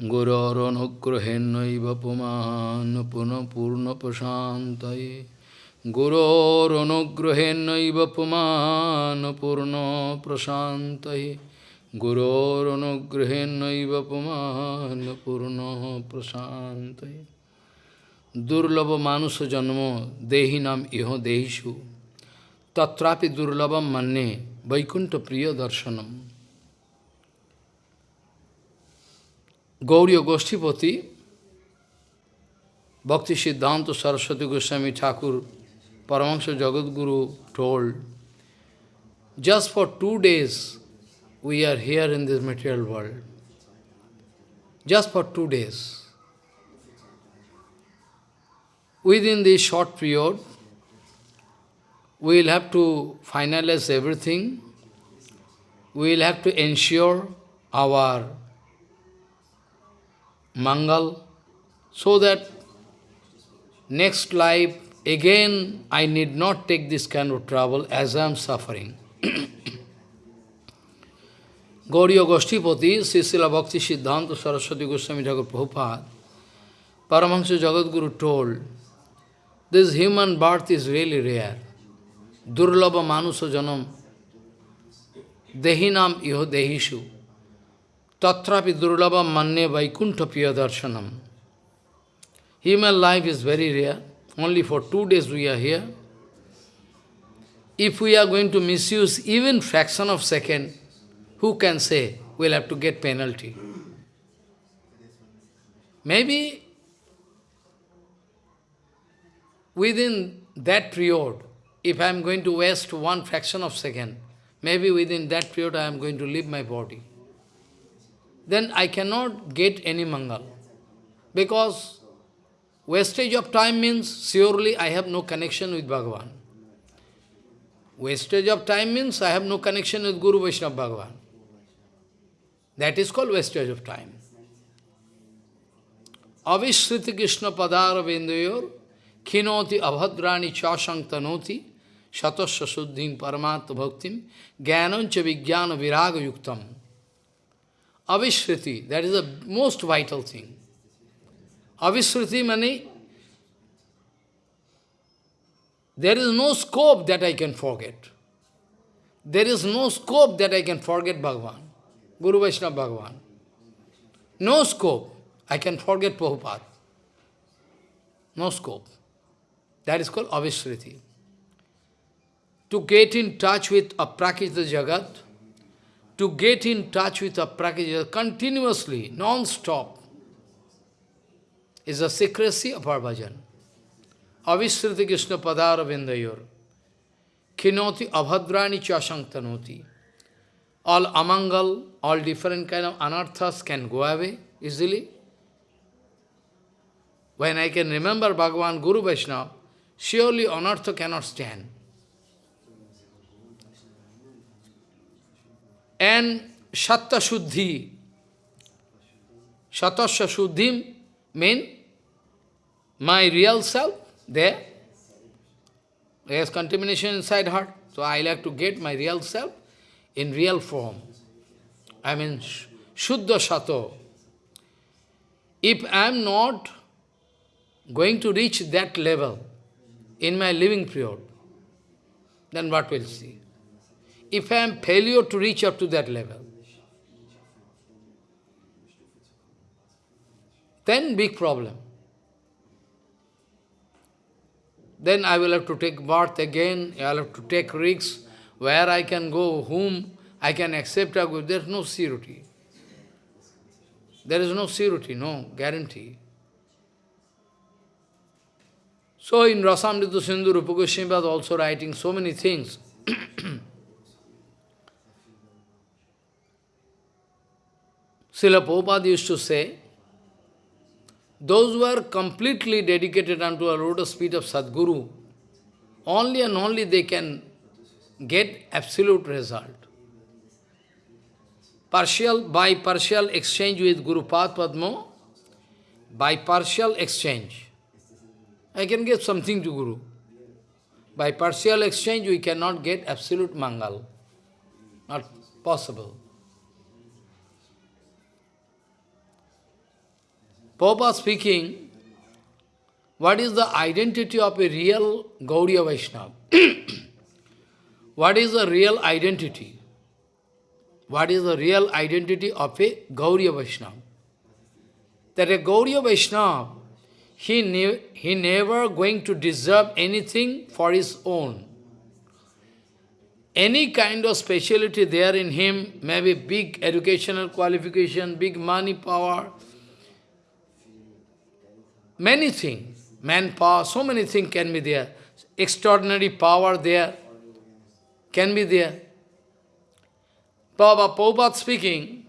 गुरोरनुग्रहेन्नैव पुमान् पुनः पूर्णप्रशान्तये गुरोरनुग्रहेन्नैव पुमान् पूर्णप्रशान्तये गुरोरनुग्रहेन्नैव पुमान् पूर्णप्रशान्तये दुर्लभ मानुष जन्मो देहिनाम इहो देहिषु तत्रापि दुर्लभम मन्ने वैकुंठ प्रिय दर्शनम Gauriya Goshtipati, Bhakti Siddhanta Saraswati Goswami Thakur, Paramahansa Jagadguru told, just for two days we are here in this material world. Just for two days. Within this short period, we will have to finalize everything. We will have to ensure our Mangal, so that next life, again, I need not take this kind of trouble as I am suffering. Gauriya Goshtipati, Sisila Bhakti Siddhanta Saraswati Goswami Thakur Prabhupada, Paramahansa Jagadguru told, this human birth is really rare. Durlabha Manusa Janam, Dehinam Iho Dehishu. Tatrapi durlabha manne vaikuntha darshanam. Human life is very rare. Only for two days we are here. If we are going to misuse even fraction of second, who can say we'll have to get penalty? Maybe within that period, if I am going to waste one fraction of second, maybe within that period I am going to leave my body then I cannot get any mangal. Because wastage of time means surely I have no connection with Bhagavan. Wastage of time means I have no connection with Guru Vaishnava Bhagavan. That is called wastage of time. Avishriti Krishna Padara Vindayor Kinoti Abhadrani Chashantanoti Shatasya Suddhim Paramatma Bhaktim Jnanancha Vijnana Viraga Yuktam Avishriti, that is the most vital thing. Avishriti means there is no scope that I can forget. There is no scope that I can forget Bhagavan, Guru Vaishnava Bhagavan. No scope. I can forget Prabhupada. No scope. That is called Avishriti. To get in touch with Aprakita Jagat, to get in touch with Aprakita continuously, non-stop, is the secrecy of our bhajan. Avishriti Krishna Padara Vindayor. Kinoti abhadrani chasangtanoti. All amangal, all different kind of anarthas can go away easily. When I can remember Bhagavan Guru Vaishnava, surely anartha cannot stand. And Satta Shuddhi. Shuddhim mean my real self there. There is contamination inside heart. So I like to get my real self in real form. I mean Shuddha Sato. If I am not going to reach that level in my living period, then what will see? If I am failure to reach up to that level, then big problem. Then I will have to take birth again, I will have to take risks, where I can go, whom I can accept, there is no surety. There is no surety, no guarantee. So in Rasamrita Sindhu, Rupa Goswami was also writing so many things. Srila Prabhupada used to say, those who are completely dedicated unto a lotus feet of Sadguru, only and only they can get absolute result. Partial, by partial exchange with Guru Padma, by partial exchange, I can get something to Guru. By partial exchange, we cannot get absolute Mangal. Not possible. Prabhupada speaking, what is the identity of a real Gaudiya Vaishnava? what is the real identity? What is the real identity of a Gaudiya Vaishnava? That a Gaudiya Vaishnava, he, ne he never going to deserve anything for his own. Any kind of speciality there in him, maybe big educational qualification, big money, power, many things, manpower, so many things can be there. Extraordinary power there can be there. Prabhupada, Prabhupada speaking,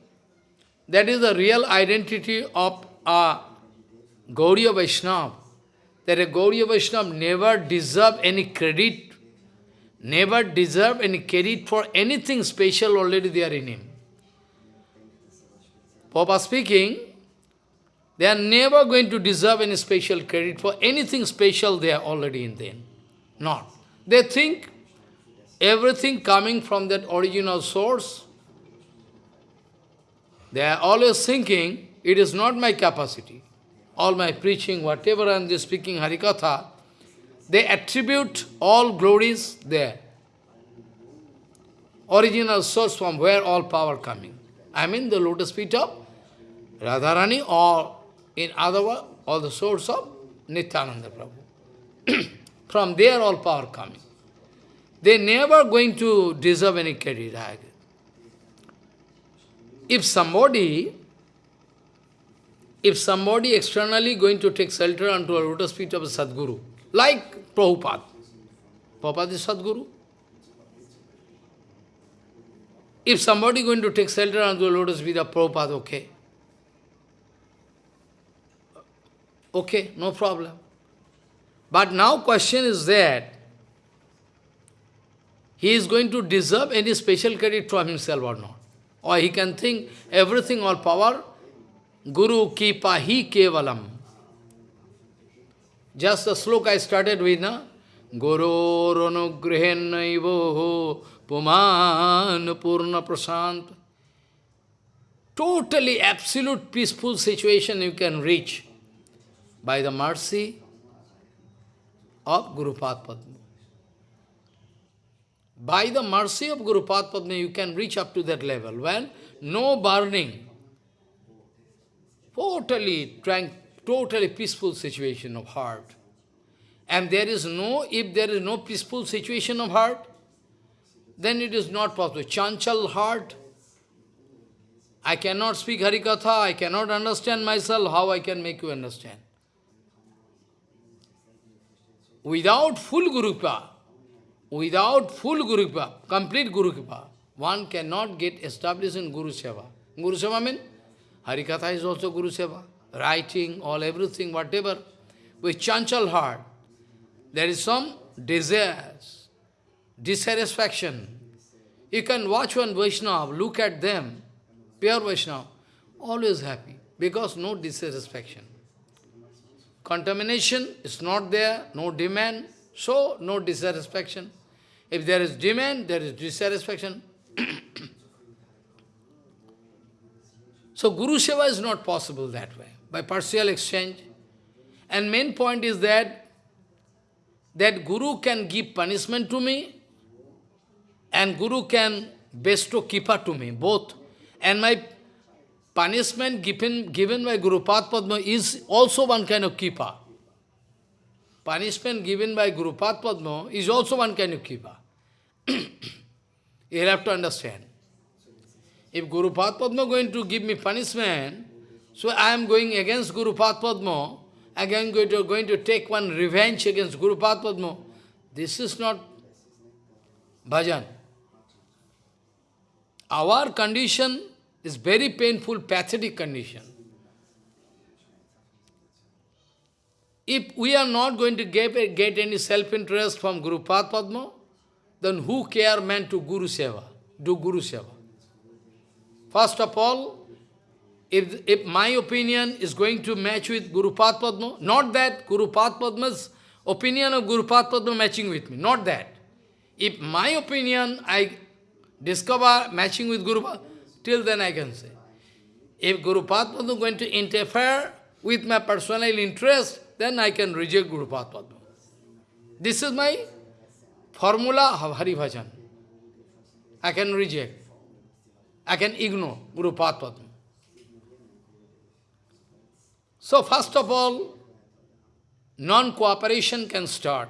that is the real identity of a Gauriya Vaishnava. That a Gauriya Vaishnava never deserve any credit, never deserve any credit for anything special already there in him. Prabhupada speaking, they are never going to deserve any special credit for anything special they are already in them. Not. They think everything coming from that original source, they are always thinking, it is not my capacity. All my preaching, whatever I am speaking Harikatha, they attribute all glories there. Original source from where all power coming. I mean the lotus feet of Radharani or in other words, all the source of Nityananda Prabhu. From there all power coming. They never going to deserve any credit. If somebody, if somebody externally going to take shelter unto a lotus feet of a Sadguru, like Prabhupada, Prabhupada is Sadguru. If somebody going to take shelter unto a lotus feet of Prabhupada, okay. Okay, no problem. But now question is that he is going to deserve any special credit from himself or not. Or he can think everything, all power, Guru ki pahi kevalam. Just the sloka I started with, na? Guru ranugrehen naivoho puman purna prasant. Totally absolute peaceful situation you can reach by the mercy of Guru Padma. By the mercy of Guru Padma, you can reach up to that level when no burning, totally tranquil, totally peaceful situation of heart. And there is no, if there is no peaceful situation of heart, then it is not possible. Chanchal heart, I cannot speak Harikatha, I cannot understand myself, how I can make you understand? Without full Guru without full Guru complete Guru one cannot get established in Guru Seva. Guru Seva means Harikatha is also Guru Seva. Writing, all everything, whatever. With chanchal heart, there is some desires, dissatisfaction. You can watch one Vaishnava, look at them, pure Vaishnava, always happy, because no dissatisfaction. Contamination is not there, no demand, so no dissatisfaction. If there is demand, there is dissatisfaction. so Guru Seva is not possible that way, by partial exchange. And main point is that, that Guru can give punishment to me, and Guru can bestow kripa to me, both. And my punishment given, given by Guru Padma is also one kind of kripa. Punishment given by Guru Padma is also one kind of kripa. you have to understand. If Guru Padma going to give me punishment, so I am going against Guru Padma, again going to, going to take one revenge against Guru Padma. This is not bhajan. Our condition is very painful, pathetic condition. If we are not going to get, get any self-interest from Guru Padma, then who care man to Guru Seva, do Guru Seva? First of all, if, if my opinion is going to match with Guru Padma, not that Guru Padma's opinion of Guru Padma matching with me, not that. If my opinion I discover matching with Guru Padma, Till then I can say. If Guru Padma is going to interfere with my personal interest, then I can reject Guru Padma. This is my formula of Hari Bhajan. I can reject. I can ignore Guru Padma. So first of all, non-cooperation can start.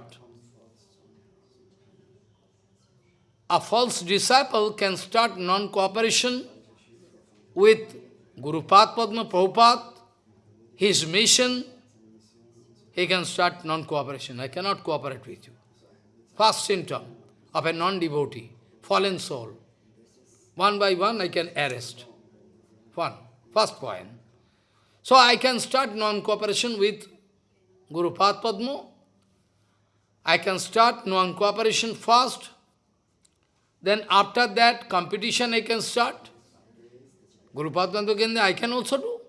A false disciple can start non-cooperation with Guru Padma Prabhupada, his mission, he can start non-cooperation. I cannot cooperate with you. First symptom of a non-devotee, fallen soul. One by one I can arrest. One, first point. So I can start non-cooperation with Guru Padma. I can start non-cooperation first. Then after that, competition I can start. Guru Padma I can also do.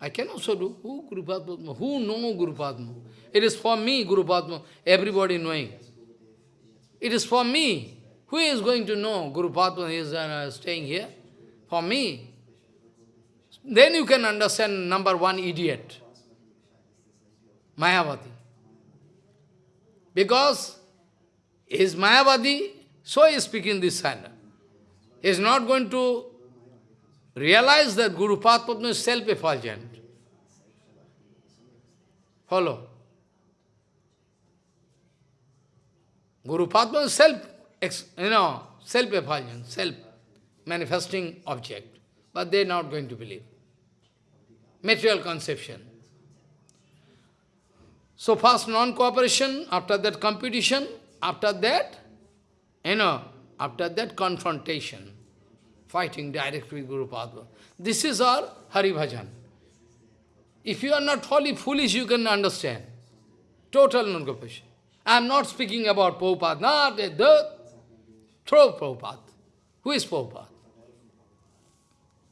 I can also do. Who Guru Padma? Who know Guru Padma? It is for me, Guru Padma, everybody knowing. It is for me. Who is going to know Guru Padma is uh, staying here? For me. Then you can understand number one idiot. Mayavadi. Because he is Mayavadi, so he is speaking this kind. He is not going to realize that Guru Padma is self-effulgent. Follow. Guru Padma is self, you know, self-effulgent, self-manifesting object. But they are not going to believe. Material conception. So first non-cooperation, after that competition, after that, you know, after that confrontation, fighting directly with Guru Padma. This is our Hari Bhajan. If you are not wholly foolish, you can understand. Total non-cooperation. I am not speaking about Prabhupada, not the, the throw Prabhupada. Who is Prabhupada?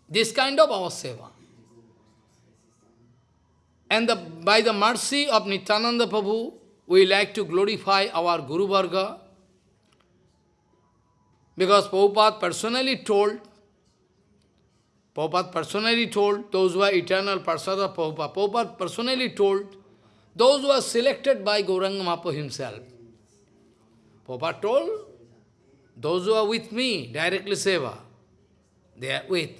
This kind of our seva. And the, by the mercy of Nityananda Prabhu, we like to glorify our Guru Varga, because Prabhupada personally told, Prabhupada personally told, those who are eternal of Prabhupada, Prabhupada personally told, those who are selected by Gauranga himself. Prabhupada told, those who are with me, directly seva, they are with.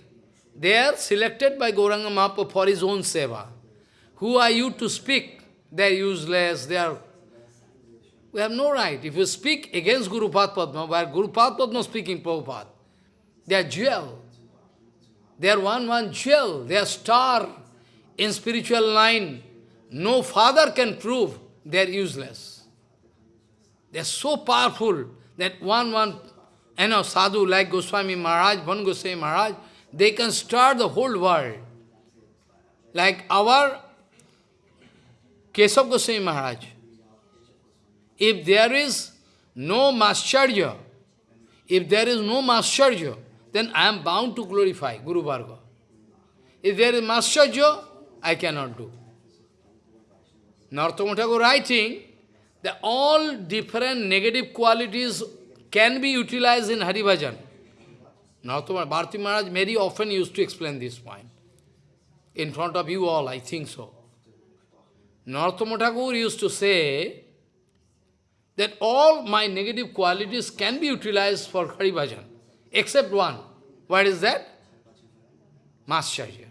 They are selected by Gauranga for his own seva. Who are you to speak? They are useless, they are... We have no right. If you speak against Guru Padma, where Guru Padma speaking Prabhupada, they are jewel. They are one, one jewel. They are star in spiritual line. No father can prove they are useless. They are so powerful that one, one, you know, sadhu like Goswami Maharaj, Van Goswami Maharaj, they can stir the whole world. Like our Kesav Goswami Maharaj. If there is no Mascharya, if there is no Mascharya, then I am bound to glorify Guru Varga. If there is Mascharya, I cannot do. Narottama Thakur writing that all different negative qualities can be utilized in Hari Bhajan. Narottama Bharati Maharaj very often used to explain this point. In front of you all, I think so. Narottama Thakur used to say that all my negative qualities can be utilized for Hari Bhajan, except one. What is that? Mascharya.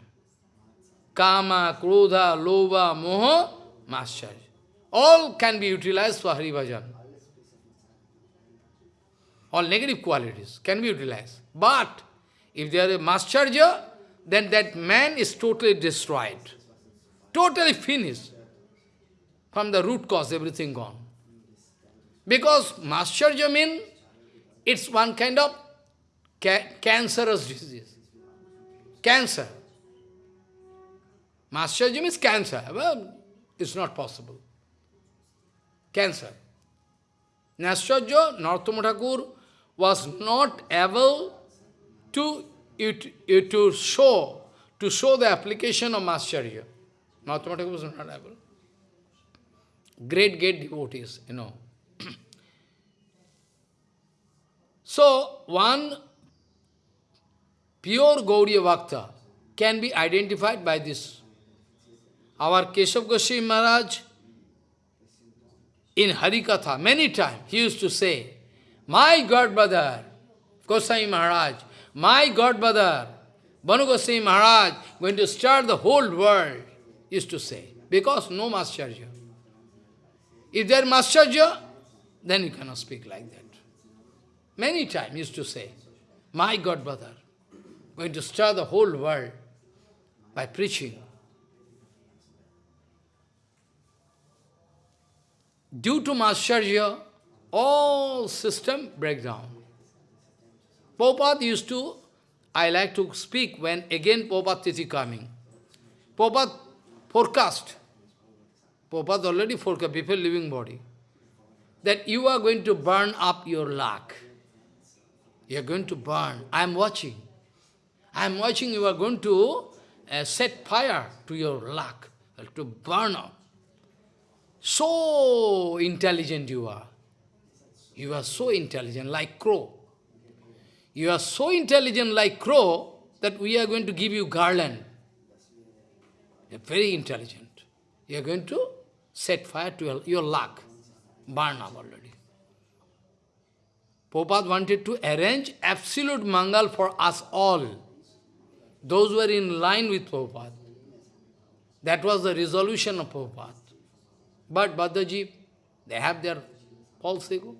Kama, Krodha, Lova, Moha, Mascharya. All can be utilized for Hari Bhajan. All negative qualities can be utilized. But, if there is Mascharya, then that man is totally destroyed. Totally finished. From the root cause, everything gone. Because Mascharya means, it's one kind of ca cancerous disease. Cancer. Mascharya means cancer. Well, it's not possible. Cancer. Nashcharya, Narottama Thakur, was not able to, it, to show to show the application of. Narottama Thakur was not able great, great devotees, you know. so, one pure Gauriya Bhakta can be identified by this Our Keshav Goswami Maharaj, in Harikatha, many times, he used to say, My God brother, Goswami Maharaj, my God brother, Banu Goswami Maharaj, going to start the whole world, used to say, because no Mascharya. If there is Mascharya, then you cannot speak like that. Many times used to say, my God brother, going to stir the whole world by preaching. Due to Mascharya, all system break down. Prabhupada used to, I like to speak when again Prabhupada Tithi coming. Prabhupada forecast, Prabhupada already forecast, people living body, that you are going to burn up your luck. You are going to burn. I am watching. I am watching you are going to uh, set fire to your luck, uh, to burn up. So intelligent you are. You are so intelligent, like crow. You are so intelligent like crow that we are going to give you garland. You are very intelligent. You are going to set fire to your, luck. Burn up already. Prabhupada wanted to arrange absolute mangal for us all. Those were in line with Prabhupada. That was the resolution of Prabhupada. But Bhaddaji, they have their false ego.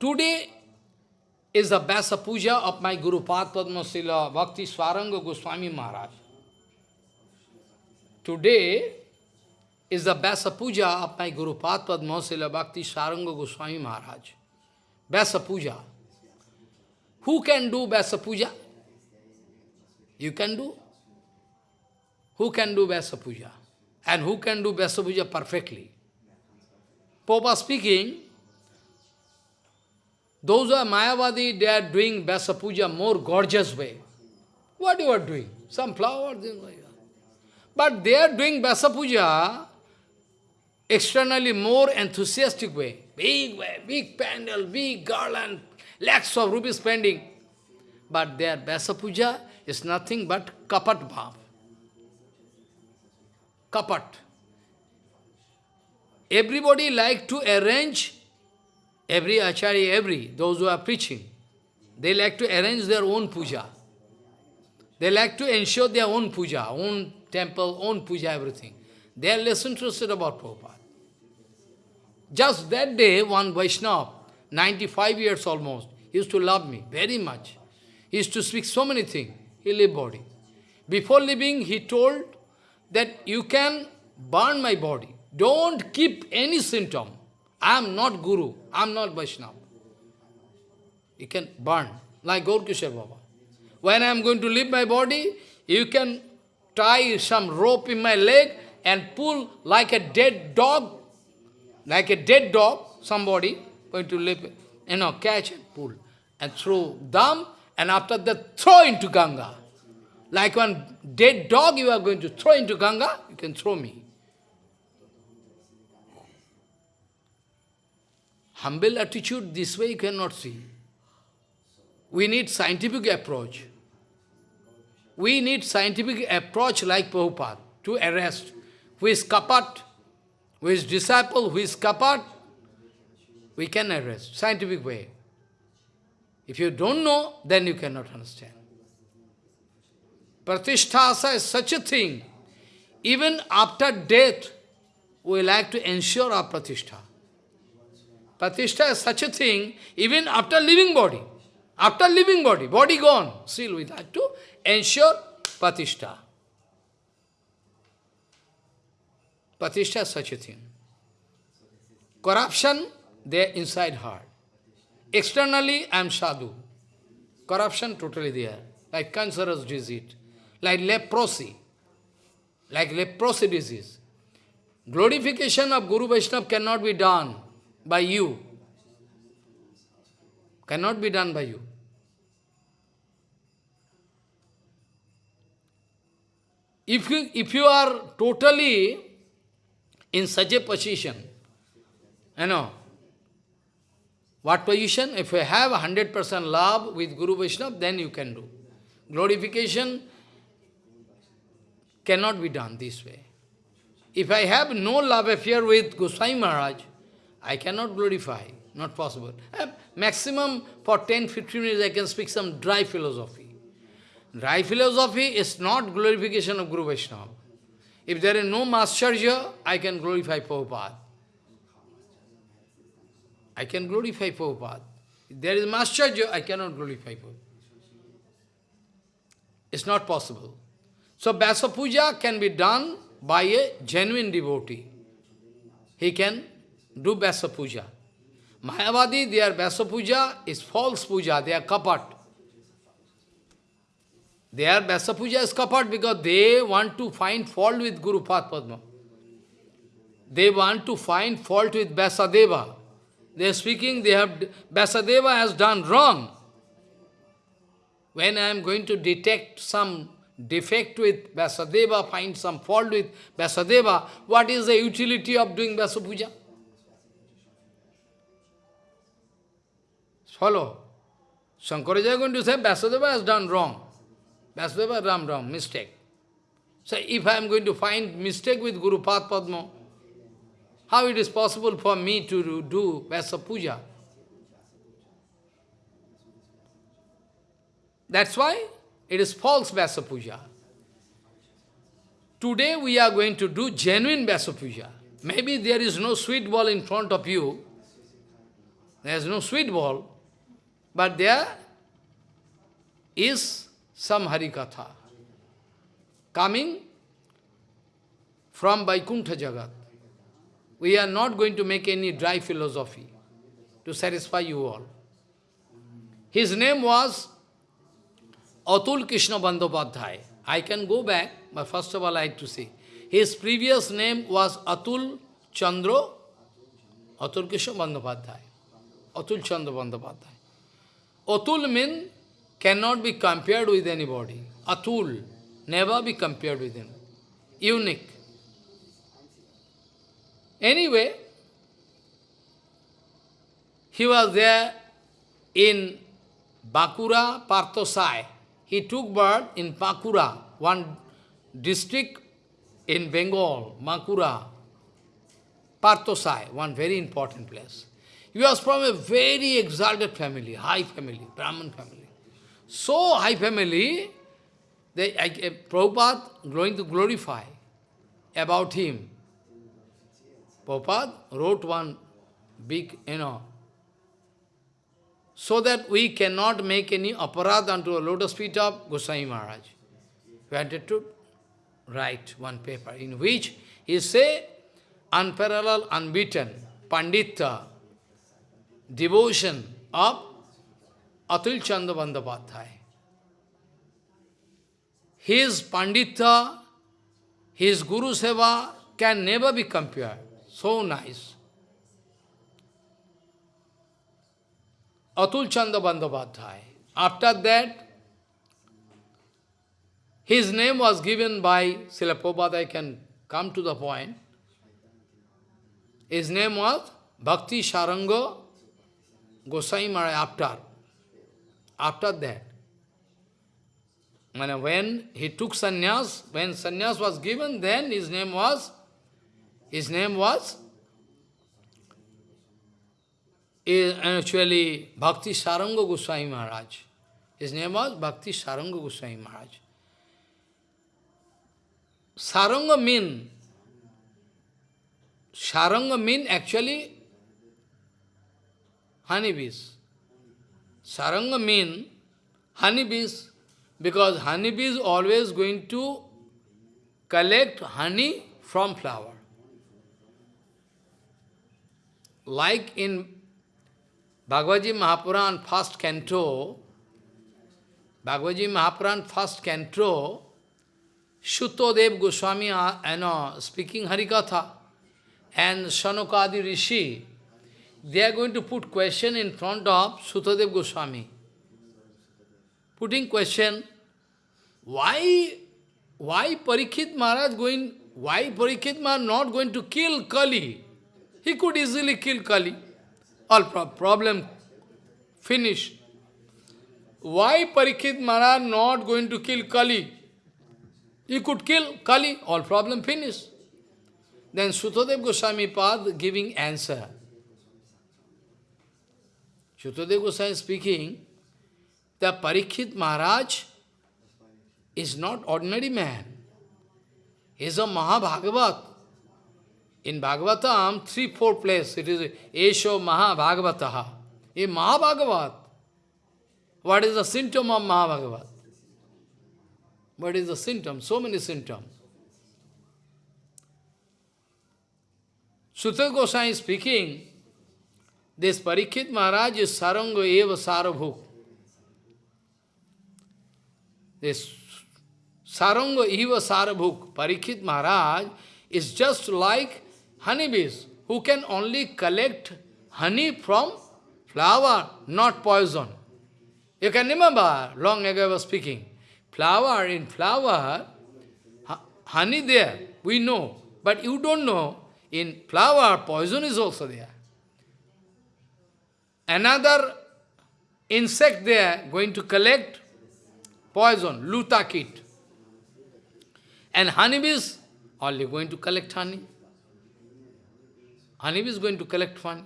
Today is the Vyasa Puja of my Guru Padma Sila Bhakti Saranga Goswami Maharaj. Today is the Vyasa Puja of my Guru Padma Sila Bhakti Saranga Goswami Maharaj. Vyasa Puja. Who can do Vyasa Puja? You can do. Who can do Vyasa Puja? And who can do Vyasa Puja perfectly? Popa speaking, those who are Mayavadi, they are doing Vyasa Puja more gorgeous way. What you are doing? Some flower, like But they are doing Vyasa Puja externally more enthusiastic way. Big way, big pandal, big garland, lakhs of rupees spending. But their Vyasa Puja is nothing but kapat bhav. Kapat. Everybody like to arrange Every acharya, every, those who are preaching, they like to arrange their own puja. They like to ensure their own puja, own temple, own puja, everything. They are less interested about Prabhupada. Just that day, one Vaishnava, 95 years almost, he used to love me very much. He used to speak so many things. He lived body. Before leaving, he told that you can burn my body. Don't keep any symptom. I am not Guru, I am not Vaishnava. You can burn, like Gaur Kishore Baba. When I am going to leave my body, you can tie some rope in my leg and pull like a dead dog, like a dead dog, somebody going to leave, you know, catch and pull, and throw them, and after that throw into Ganga. Like one dead dog you are going to throw into Ganga, you can throw me. Humble attitude, this way you cannot see. We need scientific approach. We need scientific approach like Prabhupada to arrest who is kapat, who is disciple, who is kapat, we can arrest, scientific way. If you don't know, then you cannot understand. Pratisthasa is such a thing. Even after death, we like to ensure our pratishtha. Pratishtha is such a thing, even after living body. After living body, body gone, still we like to ensure Pratishtha. Pratishtha is such a thing. Corruption, there inside heart. Externally, I am sadhu. Corruption totally there. Like cancerous disease. Like leprosy. Like leprosy disease. Glorification of Guru Vaishnava cannot be done by you. Cannot be done by you. If you, if you are totally in such a position, you know, what position? If you have 100% love with Guru Vaishnava, then you can do. Glorification, cannot be done this way. If I have no love affair with Goswami Maharaj, I cannot glorify, not possible. Uh, maximum for 10-15 minutes I can speak some dry philosophy. Dry philosophy is not glorification of Guru Vaishnava. If there is no Masterja, I can glorify Prabhupada. I can glorify Prabhupada. If there is Masterja, I cannot glorify Prabhupada. It's not possible. So Vyasa Puja can be done by a genuine devotee. He can do Vyasa Puja. Mayavadi, their Vyasa Puja is false puja, they are kapat. Their Vyasa Puja is kapat because they want to find fault with Guru Padma. They want to find fault with Vyasadeva. They are speaking, they have Vyasadeva has done wrong. When I am going to detect some defect with Vyasadeva, find some fault with Vyasadeva, what is the utility of doing Vyasa Puja? Follow. Shankaracharya is going to say Vyasadeva has done wrong. Vyasadeva has done wrong, mistake. So if I am going to find mistake with Guru Padma, how it is possible for me to do Vyasa Puja? That's why it is false Vyasa Puja. Today we are going to do genuine Vyasa Puja. Maybe there is no sweet ball in front of you. There is no sweet ball. But there is some Harikatha coming from Vaikuntha Jagat. We are not going to make any dry philosophy to satisfy you all. His name was Atul Krishna Bandhopadhyay. I can go back, but first of all I have to say. His previous name was Atul Chandra, Atul Krishna Bandhopadhyay. Atul Chandra Bandhopadhyay. Atul means cannot be compared with anybody. Atul, never be compared with him. Unique. Anyway, he was there in Bankura Parthosai. He took birth in Bankura, one district in Bengal, Bankura, Parthosai, one very important place. He was from a very exalted family, high family, Brahmin family. So high family, they, I, Prabhupada going to glorify about him. Prabhupada wrote one big, you know, so that we cannot make any aparad unto a lotus feet of Goswami Maharaj. We wanted to write one paper in which he say, unparalleled, unbeaten, Pandita, devotion of Atul Chandra Bandhopadhyay. His Pandita, his Guru Seva can never be compared. So nice. Atul Chandra Bandhopadhyay. After that, his name was given by Srila I can come to the point. His name was Bhakti Saranga Gosai Maharaj after. After that. When he took sannyas, when sannyas was given, then his name was, his name was is actually Bhakti Saranga Goswami Maharaj. His name was Bhakti Saranga Goswami Maharaj. Saranga mean, Saranga mean actually honeybees. Saranga mean honeybees because honeybee is always going to collect honey from flower. Like in Bhagavad Mahapuran first canto, Bhagavad Mahapuran first canto, Shutodev Goswami, uh, you know, speaking Harikatha, and Sanokadi Rishi, they are going to put question in front of Sutadev Goswami. Putting question, why, why Parikshit Maharaj going, why Parikshit Maharaj not going to kill Kali? He could easily kill Kali. All pro problem finished. Why Parikshit Maharaj not going to kill Kali? He could kill Kali, all problem finished. Then Sutadev Goswami Pad giving answer. Sutadev Goswami speaking, the Parikshit Maharaj is not ordinary man. He is a Mahabhagavat. In Bhagavatam, three, four places, it is Esho Mahabhagavataha. A Mahabhagavat. What is the symptom of Mahabhagavat? What is the symptom? So many symptoms. Sutta Goswami speaking, this Parikshit Maharaj is Saranga Eva Sarabhuk. This Saranga Eva Sarabhuk, Parikshit Maharaj, is just like honeybees, who can only collect honey from flower, not poison. You can remember, long ago I was speaking, flower, in flower, honey there, we know, but you don't know, in flower, poison is also there. Another insect there going to collect poison, lutakit. And honeybees only going to collect honey. Honeybee is going to collect honey.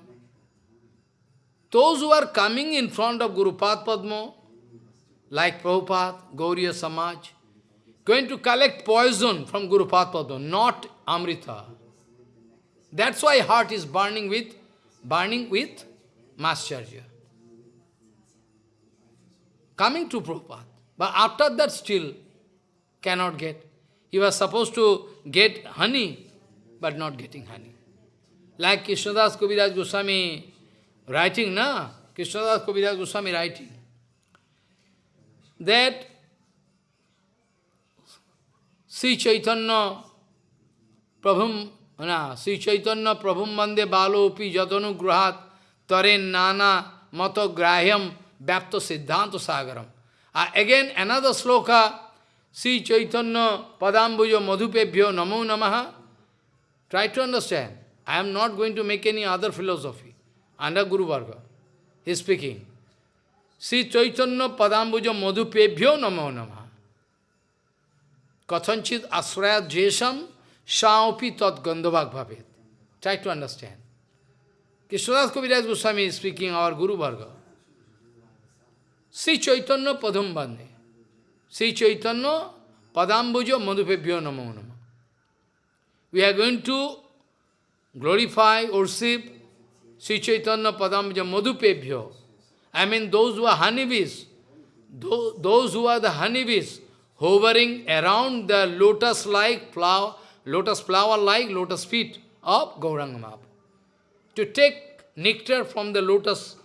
Those who are coming in front of Guru Padma, like Prabhupada, Gauriya Samaj, going to collect poison from Guru Padma, not Amrita. That's why heart is burning with, burning with Mascharya. Coming to Prabhupada. But after that still cannot get. He was supposed to get honey, but not getting honey. Like Krishnadas Kaviraj Goswami writing, na? Krishnadas Kaviraj Goswami writing. That Sri Chaitanya Prabhum, na, Sri Chaitanya Prabhum Mande Balopi Jatanu Gruhat Taren Nana Mato Grahyam Bhapto Siddhanta Sagaram. Uh, again, another sloka, Sri Chaitanya Padambujo Madhupebhyo Namo Namaha. Try to understand. I am not going to make any other philosophy. Under Guru Varga. He is speaking. Sri Chaitanya Padambujo Madhupebhyo Namo Namaha. Kathanchit asrayat jesam shaopi tat gandhavak bhavet. Try to understand. Krishnadas Kaviraj Goswami is speaking, our Guru Varga. Sri Chaitanya Padam Bande. Sri Chaitanya Padambujo Madhupebhyo Namo Nama. We are going to glorify, worship Sri Chaitanya Padambujo Madhupebhyo. I mean those who are honeybees, those who are the honeybees, hovering around the lotus-like flower, lotus flower-like lotus feet of Gauranga Mahaprabhu. To take nectar from the lotus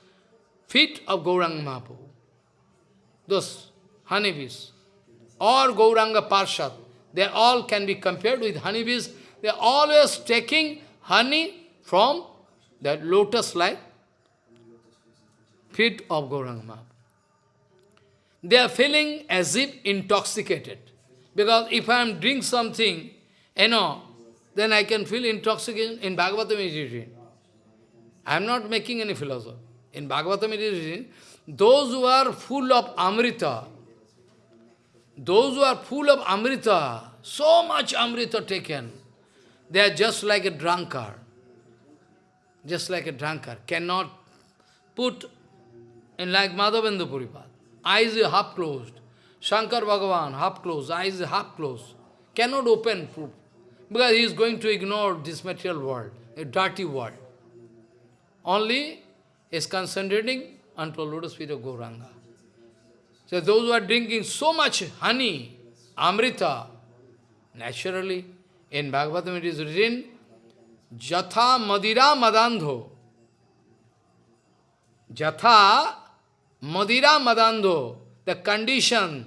feet of Gauranga Mahaprabhu those honeybees, or Gauranga Parshad, they all can be compared with honeybees. They are always taking honey from the lotus-like feet of Gauranga They are feeling as if intoxicated. Because if I am drink something, you know, then I can feel intoxication in Bhagavatam it I am not making any philosophy. In Bhagavatam it those who are full of Amrita, those who are full of Amrita, so much Amrita taken, they are just like a drunkard. Just like a drunkard. Cannot put in like Madhavendra Puripad. Eyes half closed. Shankar Bhagavan, half closed, eyes half closed. Cannot open because he is going to ignore this material world, a dirty world. Only is concentrating unto lotus feet of Gauranga. So those who are drinking so much honey, amrita, naturally, in Bhagavatam it is written, Jatha Madira Madandho. Jatha Madira Madandho, the condition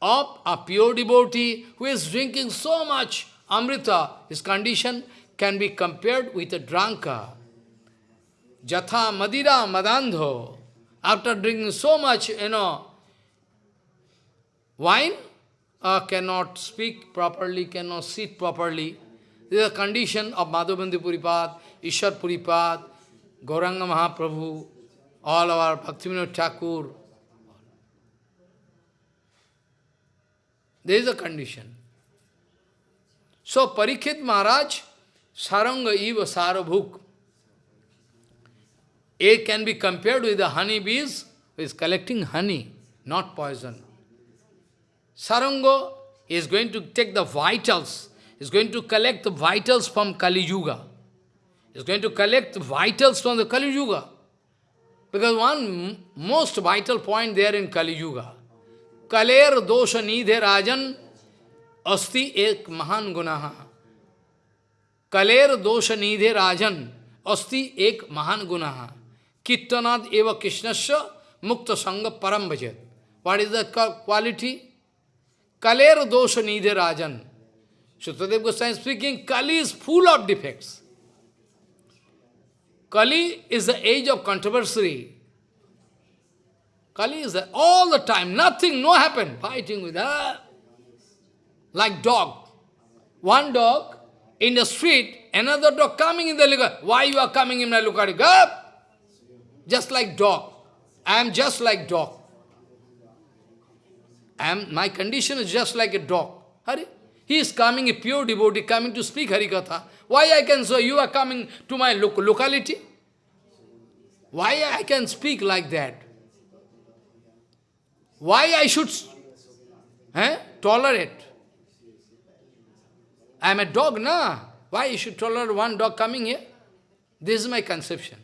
of a pure devotee who is drinking so much amrita, his condition can be compared with a drunkard. Jatha Madira Madandho. After drinking so much, you know, wine, uh, cannot speak properly, cannot sit properly. This is a condition of Madhavendra Puripad, Ishwar Puripad, Gauranga Mahaprabhu, all our Bhaktivinoda Thakur. There is a condition. So Parikshit Maharaj, Saranga Eva Sarabhuk, A can be compared with the honey bees who is collecting honey, not poison. Saranga is going to take the vitals, is going to collect the vitals from Kali Yuga. Is going to collect the vitals from the Kali Yuga. Because one most vital point there in Kali Yuga, Kaler dosha nidhe rajan asti ek mahan gunaha. Kaler dosha nidhe rajan asti ek mahan gunaha. Kittanad eva krishnasya mukta sangha param bhajet. What is the quality? Dosha nidhe rajan. Goswami speaking, Kali is full of defects. Kali is the age of controversy. Kali is all the time, nothing, no happen, fighting with her. Like dog. One dog in the street, another dog coming in the liquor. Why you are coming in my liquor? Just like dog. I am just like dog. Am, my condition is just like a dog. Hari? He is coming, a pure devotee, coming to speak Harikatha. Why I can say, you are coming to my lo locality? Why I can speak like that? Why I should eh, tolerate? I am a dog, na? Why you should tolerate one dog coming here? This is my conception.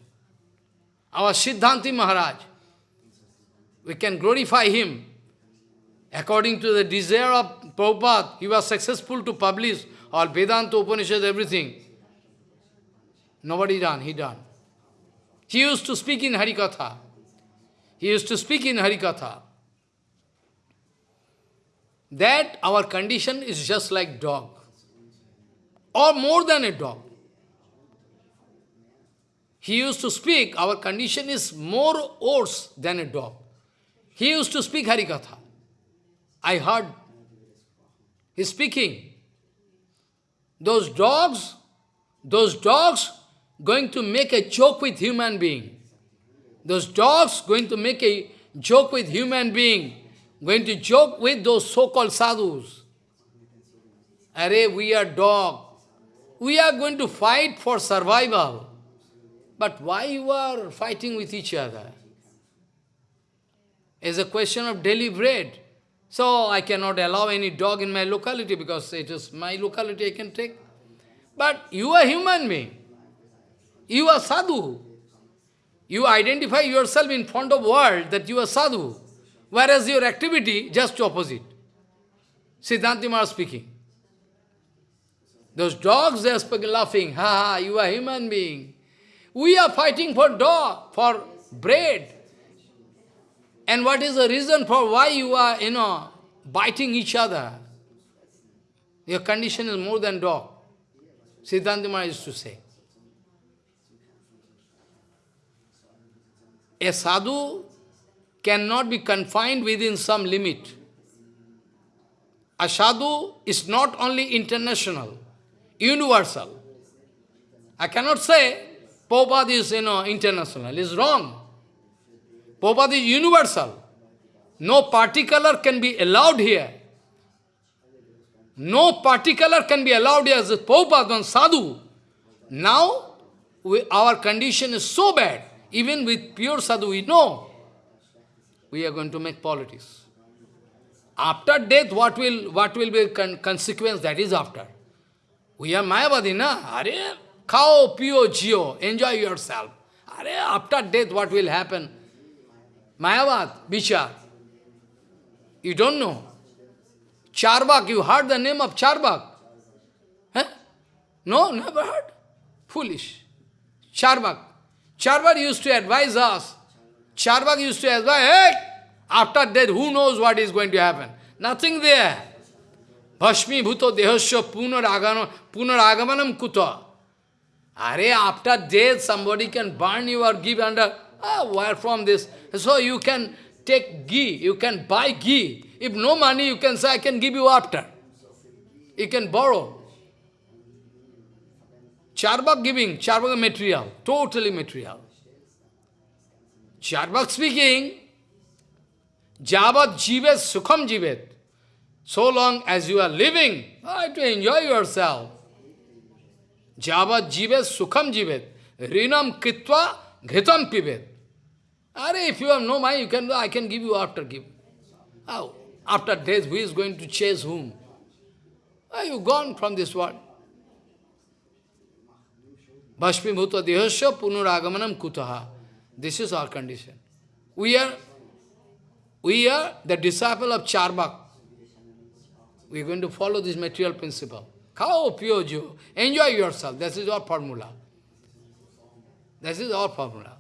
Our Siddhanti Maharaj, we can glorify him. According to the desire of Prabhupada, he was successful to publish all Vedanta, Upanishad, everything. Nobody done, he done. He used to speak in Harikatha. He used to speak in Harikatha. That our condition is just like dog. Or more than a dog. He used to speak, our condition is more worse than a dog. He used to speak Harikatha. I heard he speaking. Those dogs, those dogs going to make a joke with human being. Those dogs going to make a joke with human being, going to joke with those so-called sadhus. Array, we are dog. We are going to fight for survival. But why you are fighting with each other? Is a question of daily bread. So I cannot allow any dog in my locality because it is my locality I can take. But you are human being. You are sadhu. You identify yourself in front of world that you are sadhu. Whereas your activity, just opposite. Siddhanti Maharaj speaking. Those dogs, they are laughing. Ha ha, you are human being. We are fighting for dog, for bread. And what is the reason for why you are, you know, biting each other? Your condition is more than dog. Siddhanta Maharaj used to say. A sadhu cannot be confined within some limit. A sadhu is not only international, universal. I cannot say Prabhupada is you know, international. It's wrong. Prabhupada is universal. No particular can be allowed here. No particular can be allowed here as Prabhupada and sadhu. Now, we, our condition is so bad. Even with pure sadhu, we know we are going to make politics. After death, what will what will be con consequence? That is after. We are Mayavadi, na? Are, khao, pio, jio, enjoy yourself. Are, after death, what will happen? Mayavad, Bichar. You don't know. Charbak, you heard the name of Charbak? Huh? No, never heard. Foolish. Charbak. Charvak used to advise us. Charvak used to advise, hey, after death, who knows what is going to happen? Nothing there. Bhashmi bhuto dehasya punaragamanam kuta. Are after death, somebody can burn you or give under, ah, where from this? So you can take ghee, you can buy ghee. If no money, you can say, I can give you after. You can borrow. Charbak giving, Charbak material, totally material. Charbak speaking, Javat jivet sukham jivet. so long as you are living, try to enjoy yourself. Javat jivet sukham jivet, rinam kitva ghitam pivet. Are if you have no mind, you can I can give you after give. How? After death, who is going to chase whom? Are you gone from this world? Bhashmibhuta dehasya punuragamanam kutaha. This is our condition. We are, we are the disciple of Charbak. We are going to follow this material principle. Khao pyojo. Enjoy yourself. This is our formula. This is our formula.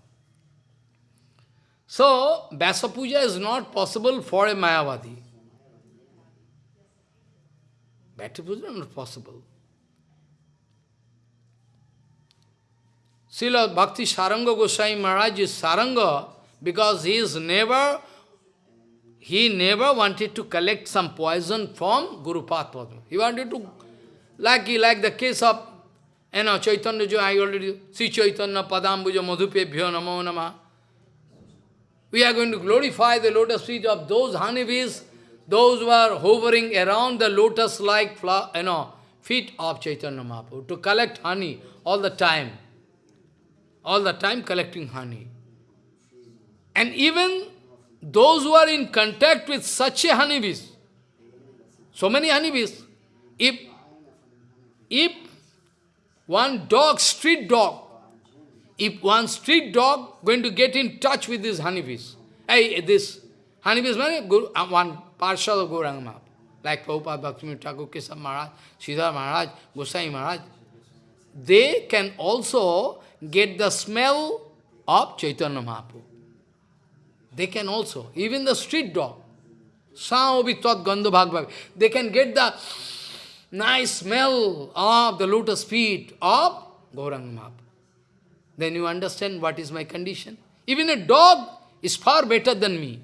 So, Vyasa Puja is not possible for a Mayavadi. Vyasa Puja is not possible. Srila Bhakti Saranga Goswami Maharaj is Saranga because he is never, he never wanted to collect some poison from Guru Padma. He wanted to, like, like the case of, you know, Chaitanya, I already, Sri Chaitanya Padambuja Madhupebhyo Namo Namah. We are going to glorify the lotus feet of those honeybees, those who are hovering around the lotus-like you know, feet of Chaitanya Mahaprabhu, to collect honey all the time. All the time collecting honey. And even those who are in contact with such a honeybees, so many honeybees, if, if one dog, street dog, if one street dog going to get in touch with this honeybees, hey, this honeybees, uh, one parshad of Gauranga Mahaprabhu, like Prabhupada, Bhaktivinoda Thakur, Kesab Maharaj, Siddhar Maharaj, Gosai Maharaj, they can also get the smell of Chaitanya Mahaprabhu. They can also, even the street dog, Saobitat Gandha they can get the nice smell of the lotus feet of Gauranga Mahaprabhu. Then you understand what is my condition. Even a dog is far better than me.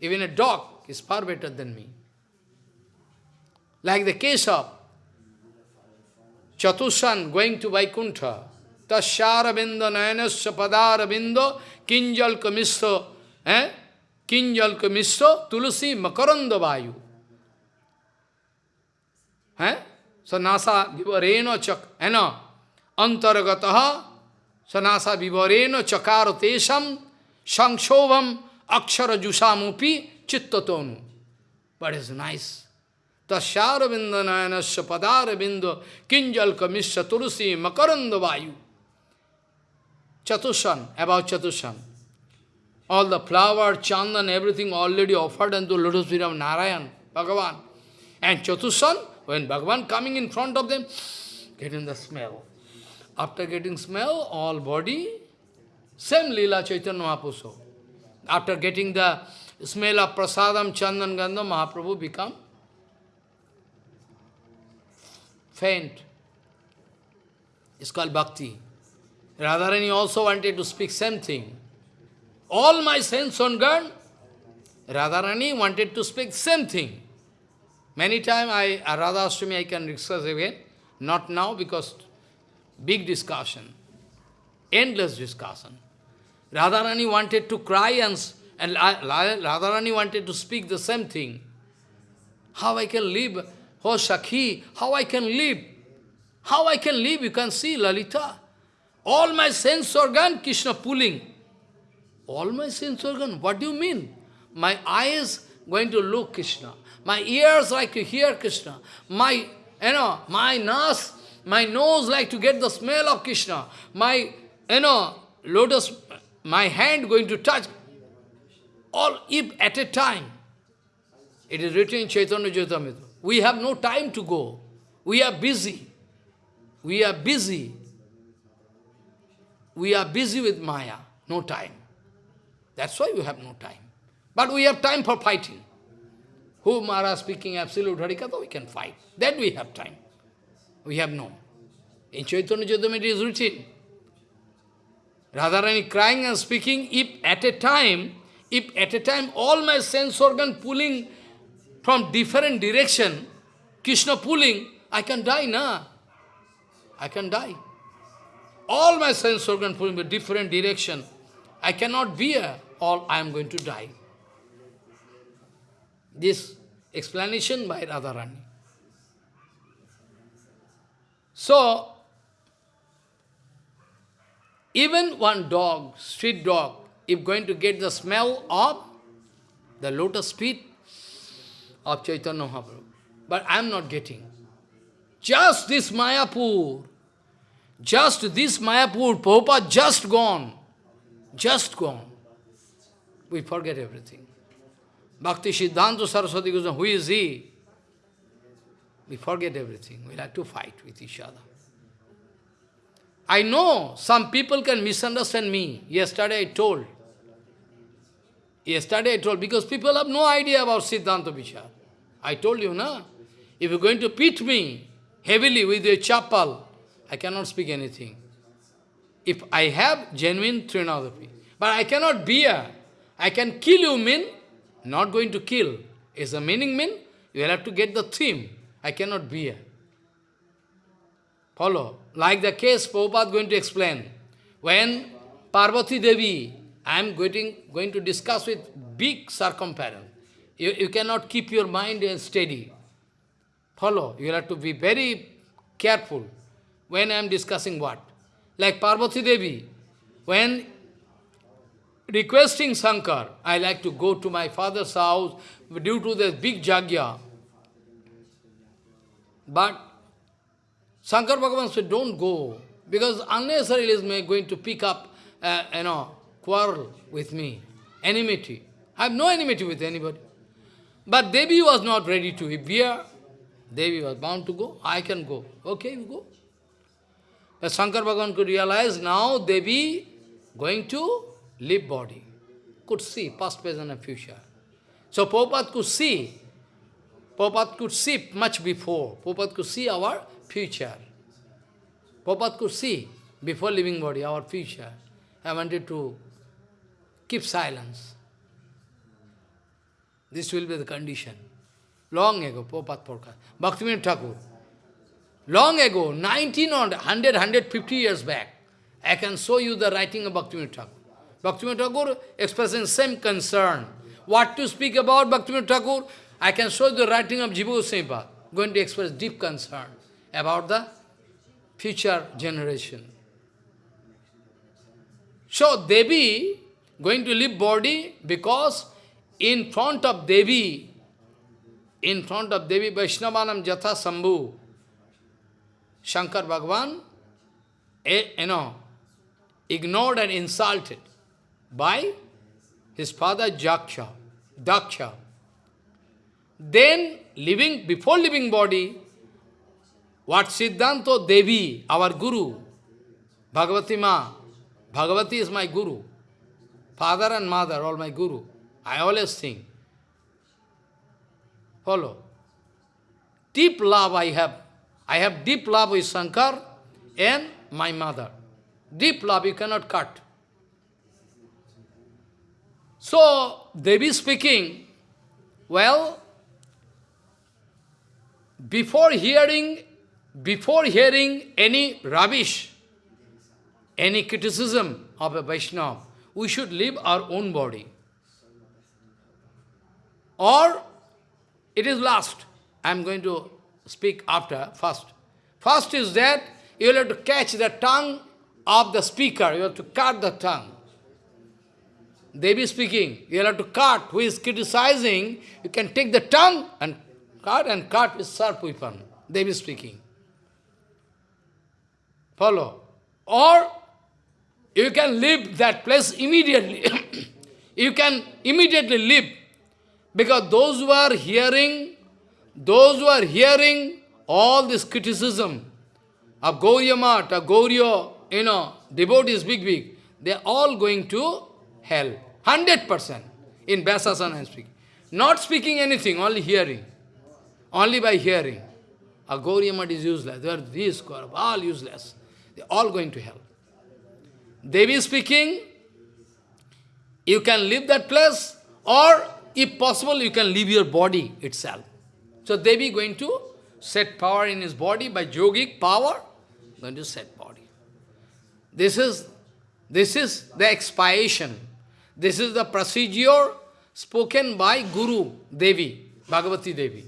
Even a dog is far better than me. Like the case of Chatushan going to Vaikuntha. Tashyarabindo nayanasya padarabindo kinjal kamisto eh? kinjal kamisto tulasi makaranda vayu. Eh? So nasa vivareno chak, eh no, antaragataha sanasa vivareno chakaro tesam sankshobham akshara jusamupi chittatonu. But it's nice. Tasyaravinda nayanasya padaravinda kinjal kamisya turusi makaranda vayu. Chatushan, about Chatushan. All the flower, chandan, everything already offered unto lotus feet of Narayan, Bhagavan. And Chatushan, when Bhagavan coming in front of them, getting the smell. After getting smell, all body, same Leela Chaitanya Mahaprabhu. After getting the smell of prasadam, chandan, gandha, Mahaprabhu become faint. It's called bhakti. Radharani also wanted to speak same thing. All my sense organ, Radharani wanted to speak same thing. Many times I, Radha Ashtami I can discuss again, not now because Big discussion. Endless discussion. Radharani wanted to cry and, and Radharani wanted to speak the same thing. How I can live? Oh Sakhi, how I can live? How I can live? You can see Lalita. All my sense organ, Krishna pulling. All my sense organ, what do you mean? My eyes going to look Krishna. My ears like to hear Krishna. My, you know, my nose my nose like to get the smell of Krishna. My, you know, lotus, my hand going to touch. All if at a time. It is written in Chaitanya Charitamrita. We have no time to go. We are busy. We are busy. We are busy with Maya. No time. That's why we have no time. But we have time for fighting. Who Maharaj speaking absolute Harikatha, we can fight. Then we have time. We have no. In Chaitanya Charitamrita it is written. Radharani crying and speaking, if at a time, if at a time all my sense organ pulling from different direction, Krishna pulling, I can die, na? I can die. All my sense organ pulling in different direction, I cannot bear, all I am going to die. This explanation by Radharani. So, even one dog, street dog, if going to get the smell of the lotus feet of Chaitanya Mahaprabhu, but I am not getting. Just this Mayapur, just this Mayapur, Prabhupada just gone, just gone. We forget everything. Bhakti Siddhanta Saraswati goes, who is he? We forget everything. We like to fight with each other. I know some people can misunderstand me. Yesterday I told. Yesterday I told, because people have no idea about Siddhanta Vichar. I told you, na? If you're going to beat me heavily with your chapal, I cannot speak anything. If I have genuine Trinadapi. But I cannot bear. I can kill you mean, not going to kill. Is the meaning mean? You will have to get the theme. I cannot be here. Follow. Like the case Prabhupada going to explain. When Parvati Devi, I am going, going to discuss with big circumference. You, you cannot keep your mind steady. Follow. You have to be very careful when I am discussing what. Like Parvati Devi, when requesting Shankar, I like to go to my father's house due to the big jagya. But Shankar Bhagavan said, don't go, because unnecessarily is going to pick up, uh, you know, quarrel with me, enmity. I have no enmity with anybody. But Devi was not ready to appear. Devi was bound to go. I can go. Okay, you go. But Shankar Bhagavan could realize now Devi going to leave body. Could see past, present and future. So Prabhupada could see. Prabhupada could see much before. Prabhupada could see our future. Prabhupada could see before leaving body our future. I wanted to keep silence. This will be the condition. Long ago, Prabhupada forecast. Bhaktivinoda Thakur. Long ago, 19 or 100, 150 years back, I can show you the writing of Bhaktivinoda Thakur. Bhaktivinoda Thakur expressing same concern. What to speak about Bhaktivinoda Thakur? I can show the writing of Jiva Goswami going to express deep concern about the future generation. So Devi going to leave body because in front of Devi, in front of Devi Vaishnavanam Jatha Sambhu, Shankar Bhagavan, eh, you know, ignored and insulted by his father Jaksha, Daksha. Then, living before living body, what Siddhanta Devi, our Guru, Bhagavati Ma, Bhagavati is my Guru, father and mother, all my Guru. I always think. Follow. Deep love I have. I have deep love with Shankar and my mother. Deep love you cannot cut. So, Devi speaking, well, before hearing, before hearing any rubbish, any criticism of a Vaishnava, we should leave our own body. Or it is last. I am going to speak after, first. First is that you have to catch the tongue of the speaker. You have to cut the tongue. Devi speaking, you have to cut. Who is criticizing, you can take the tongue and cut and cut with sharp weapon. Devi speaking. Follow. Or you can leave that place immediately. you can immediately leave because those who are hearing, those who are hearing all this criticism of Gauriya Mat, of Gauriya, you know, devotees, big, big, they are all going to hell. 100% in Vyasasana speaking. Not speaking anything, only hearing. Only by hearing. A Gauriamat is useless. They are these, all useless. They are all going to hell. Devi speaking, you can leave that place or if possible, you can leave your body itself. So Devi going to set power in his body by yogic power, going to set body. This is, this is the expiation. This is the procedure spoken by Guru Devi. Bhagavati Devi.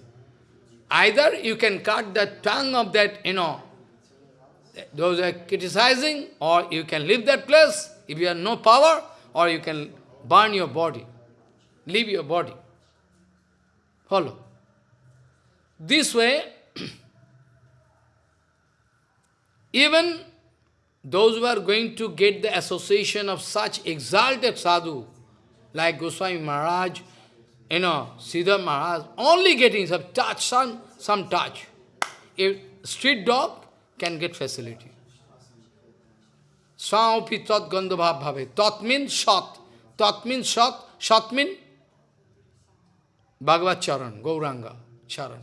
Either you can cut the tongue of that, you know, those are criticizing, or you can leave that place if you have no power, or you can burn your body, leave your body. Follow. This way, even those who are going to get the association of such exalted sadhu, like Goswami Maharaj, you know, Siddha Maharaj, only getting some touch, some, some touch. If street dog can get facility. Saupi tat gandhabhav bhave. Tat means shat. Tat means shat. Shat means Bhagavad Charan, Gauranga Charan.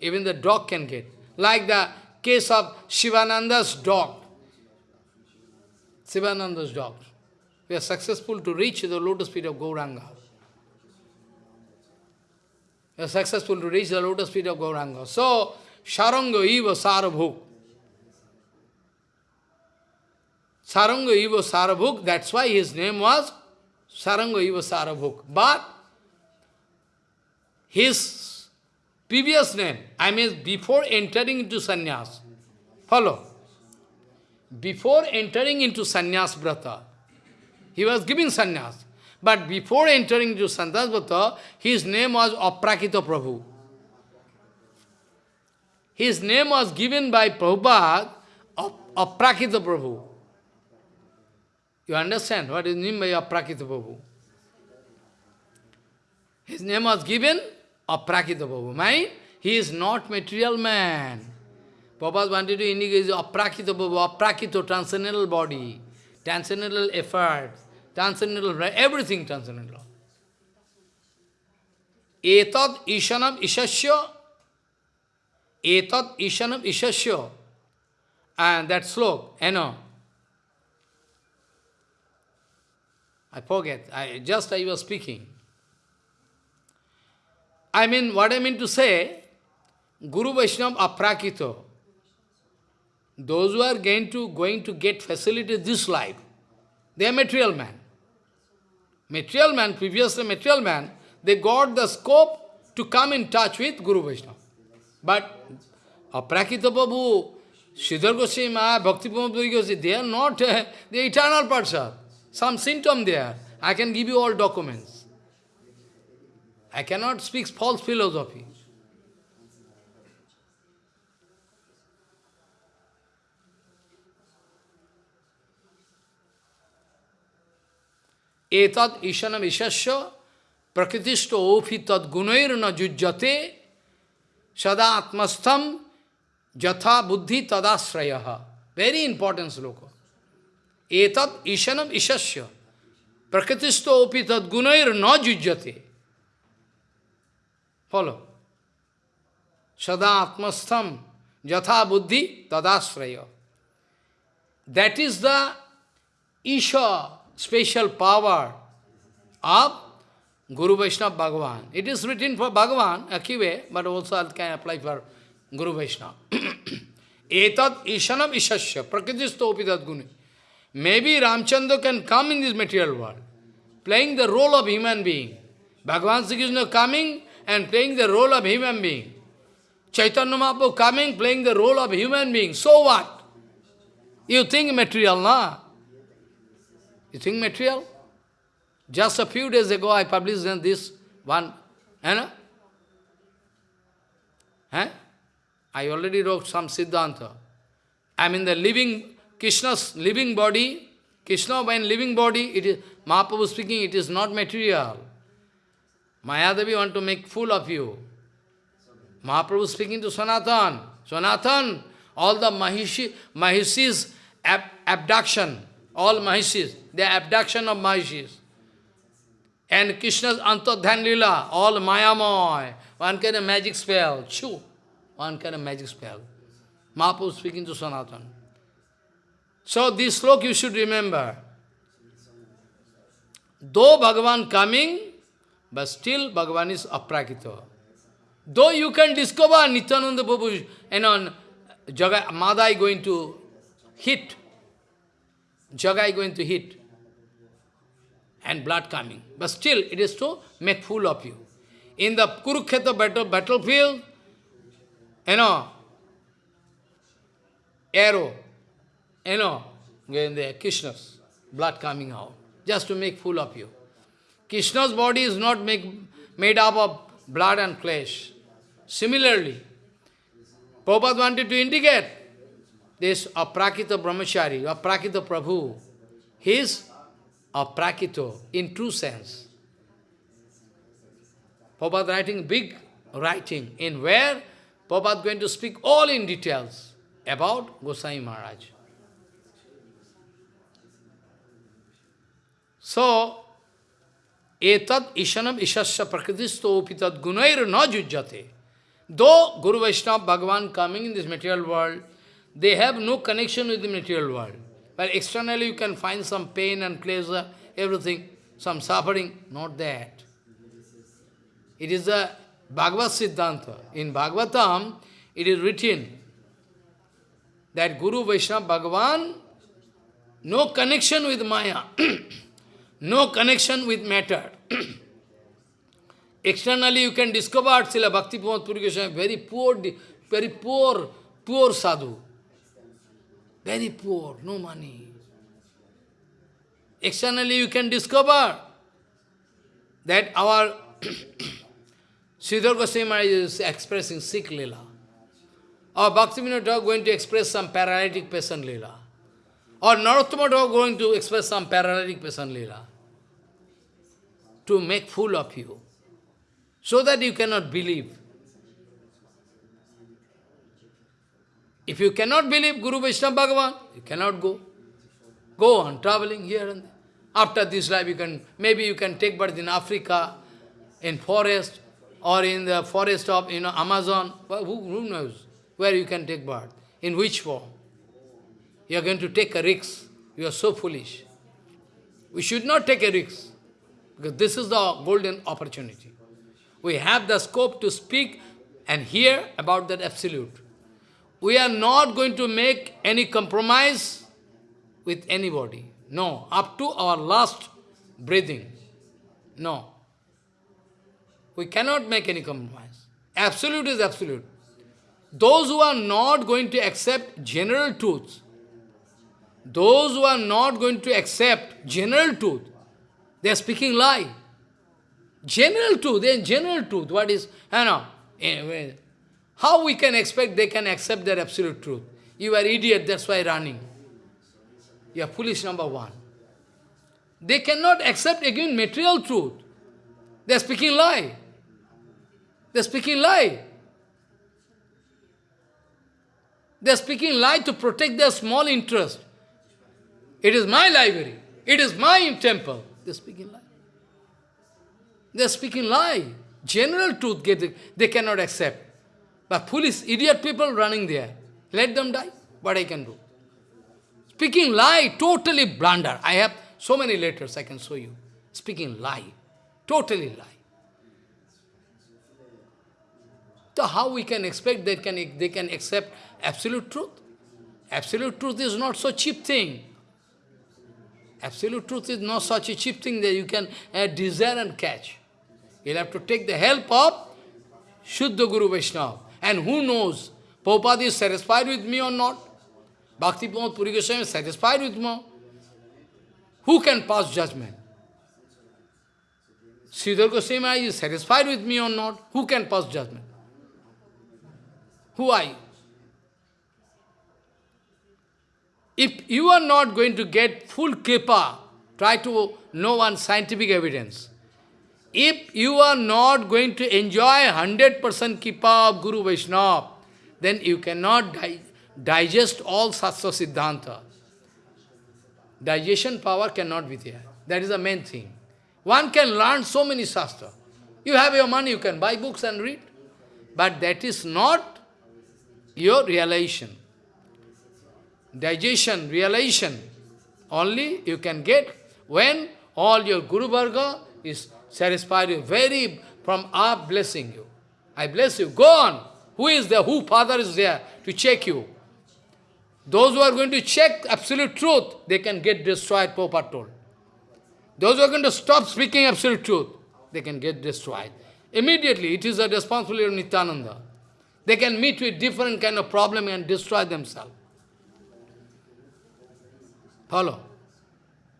Even the dog can get. Like the case of Shivananda's dog. Shivananda's dog. We are successful to reach the lotus feet of Gauranga. Successful to reach the lotus feet of Gauranga. So, Saranga Eva Sarabhuk. Saranga Eva Sarabhuk, that's why his name was Saranga Eva Sarabhuk. But his previous name, I mean before entering into sannyas, follow, before entering into sannyas brata, he was giving sannyas. But before entering into sannyas brata, his name was Aprakita Prabhu. His name was given by Prabhupada, Aprakita Prabhu. You understand what is meant by Aprakita Prabhu? His name was given Aprakita Prabhu. Mind, he is not material man. Prabhupada wanted to indicate Aprakita Prabhu, Aprakita, transcendental body, transcendental effort, transcendental, everything transcendental. Etad ishanam ishasya, etad ishanam ishasya, and that slok, you know, I forget, I just I was speaking. I mean, what I mean to say, Guru Vaishnava aprakito. Those who are going to, going to get facility this life, they are material man. Material man, previously material man, they got the scope to come in touch with Guru Vaishnava. But Aprakita Babu, Sridhar Goswami, Bhakti Goswami, they are not uh, the eternal person. Some symptom there. I can give you all documents. I cannot speak false philosophy. Etad ishanam ishasya prakritisto ofi tad gunair na jujjate sada atmastham jatha buddhi tadasrayaha. Very important sloka. Etad ishanam ishasya prakritisto opi tad gunair na jujjate. Follow. Sada atmastham jatha buddhi tadasraya. That is the Isha special power of Guru Vaishnava Bhagavan. It is written for Bhagavan, Akive, but also it can apply for Guru Vaishnava. Etad Ishanam Ishasya, Prakritisto Opidat Guni. Maybe Ramchandra can come in this material world, playing the role of human being. Bhagavan Sri Krishna coming and playing the role of human being. Chaitanya Mahaprabhu coming, playing the role of human being. So what? You think material, na? You think material? Just a few days ago I published this one, you know? I already wrote some Siddhanta. I mean the living, Krishna's living body, Krishna when living body, it is, Mahaprabhu speaking, it is not material. Mayadevi want to make fool of you. Mahaprabhu speaking to Sanatan. Sanatan, all the Mahishi, Mahishis ab abduction, all Mahishis, the abduction of Mahishis. And Krishna's Antadhan Lila, all Mayamoy, one kind of magic spell, chew, one kind of magic spell. Mahaprabhu speaking to Sanatan. So this slok you should remember. Though Bhagavan coming, but still Bhagavan is aprakita. Though you can discover Nityananda Prabhu, and on Madhai going to hit, Jagai going to hit, and blood coming. But still, it is to make fool of you. in the Kurukshetra battle, battlefield, you know, arrow, you know, in the Krishna's blood coming out, just to make fool of you. Krishna's body is not make, made up of blood and flesh. Similarly, Prabhupada wanted to indicate this Aprakita Brahmachari, Aprakita Prabhu. He is Aprakito in true sense. Prabhupada writing big writing in where Prabhupada going to speak all in details about Gosai Maharaj. So, etat ishanam ishasya prakritisto upitad gunair na jujjate. Though Guru Vaishnava Bhagavan coming in this material world, they have no connection with the material world. But externally you can find some pain and pleasure, everything, some suffering, not that. It is a Bhagavad Siddhanta. In Bhagavatam, it is written that Guru Vaishnava Bhagavan, no connection with Maya, no connection with matter. Externally you can discover Srila Bhakti Pramod Puri very poor, very poor, poor sadhu. Very poor, no money. Externally you can discover that our Sridhar Goswami is expressing sick Lila. Or Bhakti Vinod going to express some paralytic person Lila. Or Narottama Dog going to express some paralytic person Lila. To make fool of you so that you cannot believe. If you cannot believe Guru Vaishnava Bhagavan, you cannot go. Go on traveling here and there. After this life, you can maybe you can take birth in Africa, in forest, or in the forest of you know Amazon. Well, who, who knows where you can take birth? In which form? You are going to take a risk. You are so foolish. We should not take a risk, because this is the golden opportunity. We have the scope to speak and hear about that absolute. We are not going to make any compromise with anybody. No, up to our last breathing. No. We cannot make any compromise. Absolute is absolute. Those who are not going to accept general truths, those who are not going to accept general truth, they are speaking lie. General truth, then general truth, what is, you know, eh, anyway, how we can expect they can accept their absolute truth? You are idiot, that's why running. You are foolish number one. They cannot accept again material truth. They are speaking lie. They are speaking lie. They are speaking lie to protect their small interest. It is my library. It is my temple. They are speaking lie. They are speaking lie. General truth they cannot accept. But foolish, idiot people running there. Let them die. What I can do? Speaking lie, totally blunder. I have so many letters I can show you. Speaking lie. Totally lie. So how we can expect they can, they can accept absolute truth? Absolute truth is not so cheap thing. Absolute truth is not such a cheap thing that you can uh, desire and catch. You'll have to take the help of Shuddha Guru Vaishnava. And who knows, Prabhupada is satisfied with me or not? Bhakti Pramod Puri Goswami is satisfied with me. Who can pass judgment? Sridhar Goswami is satisfied with me or not? Who can pass judgment? Who are you? If you are not going to get full kripa, try to know one scientific evidence. If you are not going to enjoy 100% Kripa of Guru Vaishnava, then you cannot di digest all Sastra Siddhanta. Digestion power cannot be there. That is the main thing. One can learn so many Shastra. You have your money, you can buy books and read. But that is not your realization. Digestion, realization, only you can get when all your Guru Varga is satisfied you, very from up blessing you. I bless you. Go on. Who is there? Who father is there to check you? Those who are going to check absolute truth, they can get destroyed, Popa told. Those who are going to stop speaking absolute truth, they can get destroyed. Immediately, it is a responsibility of Nityananda. They can meet with different kind of problem and destroy themselves. Follow?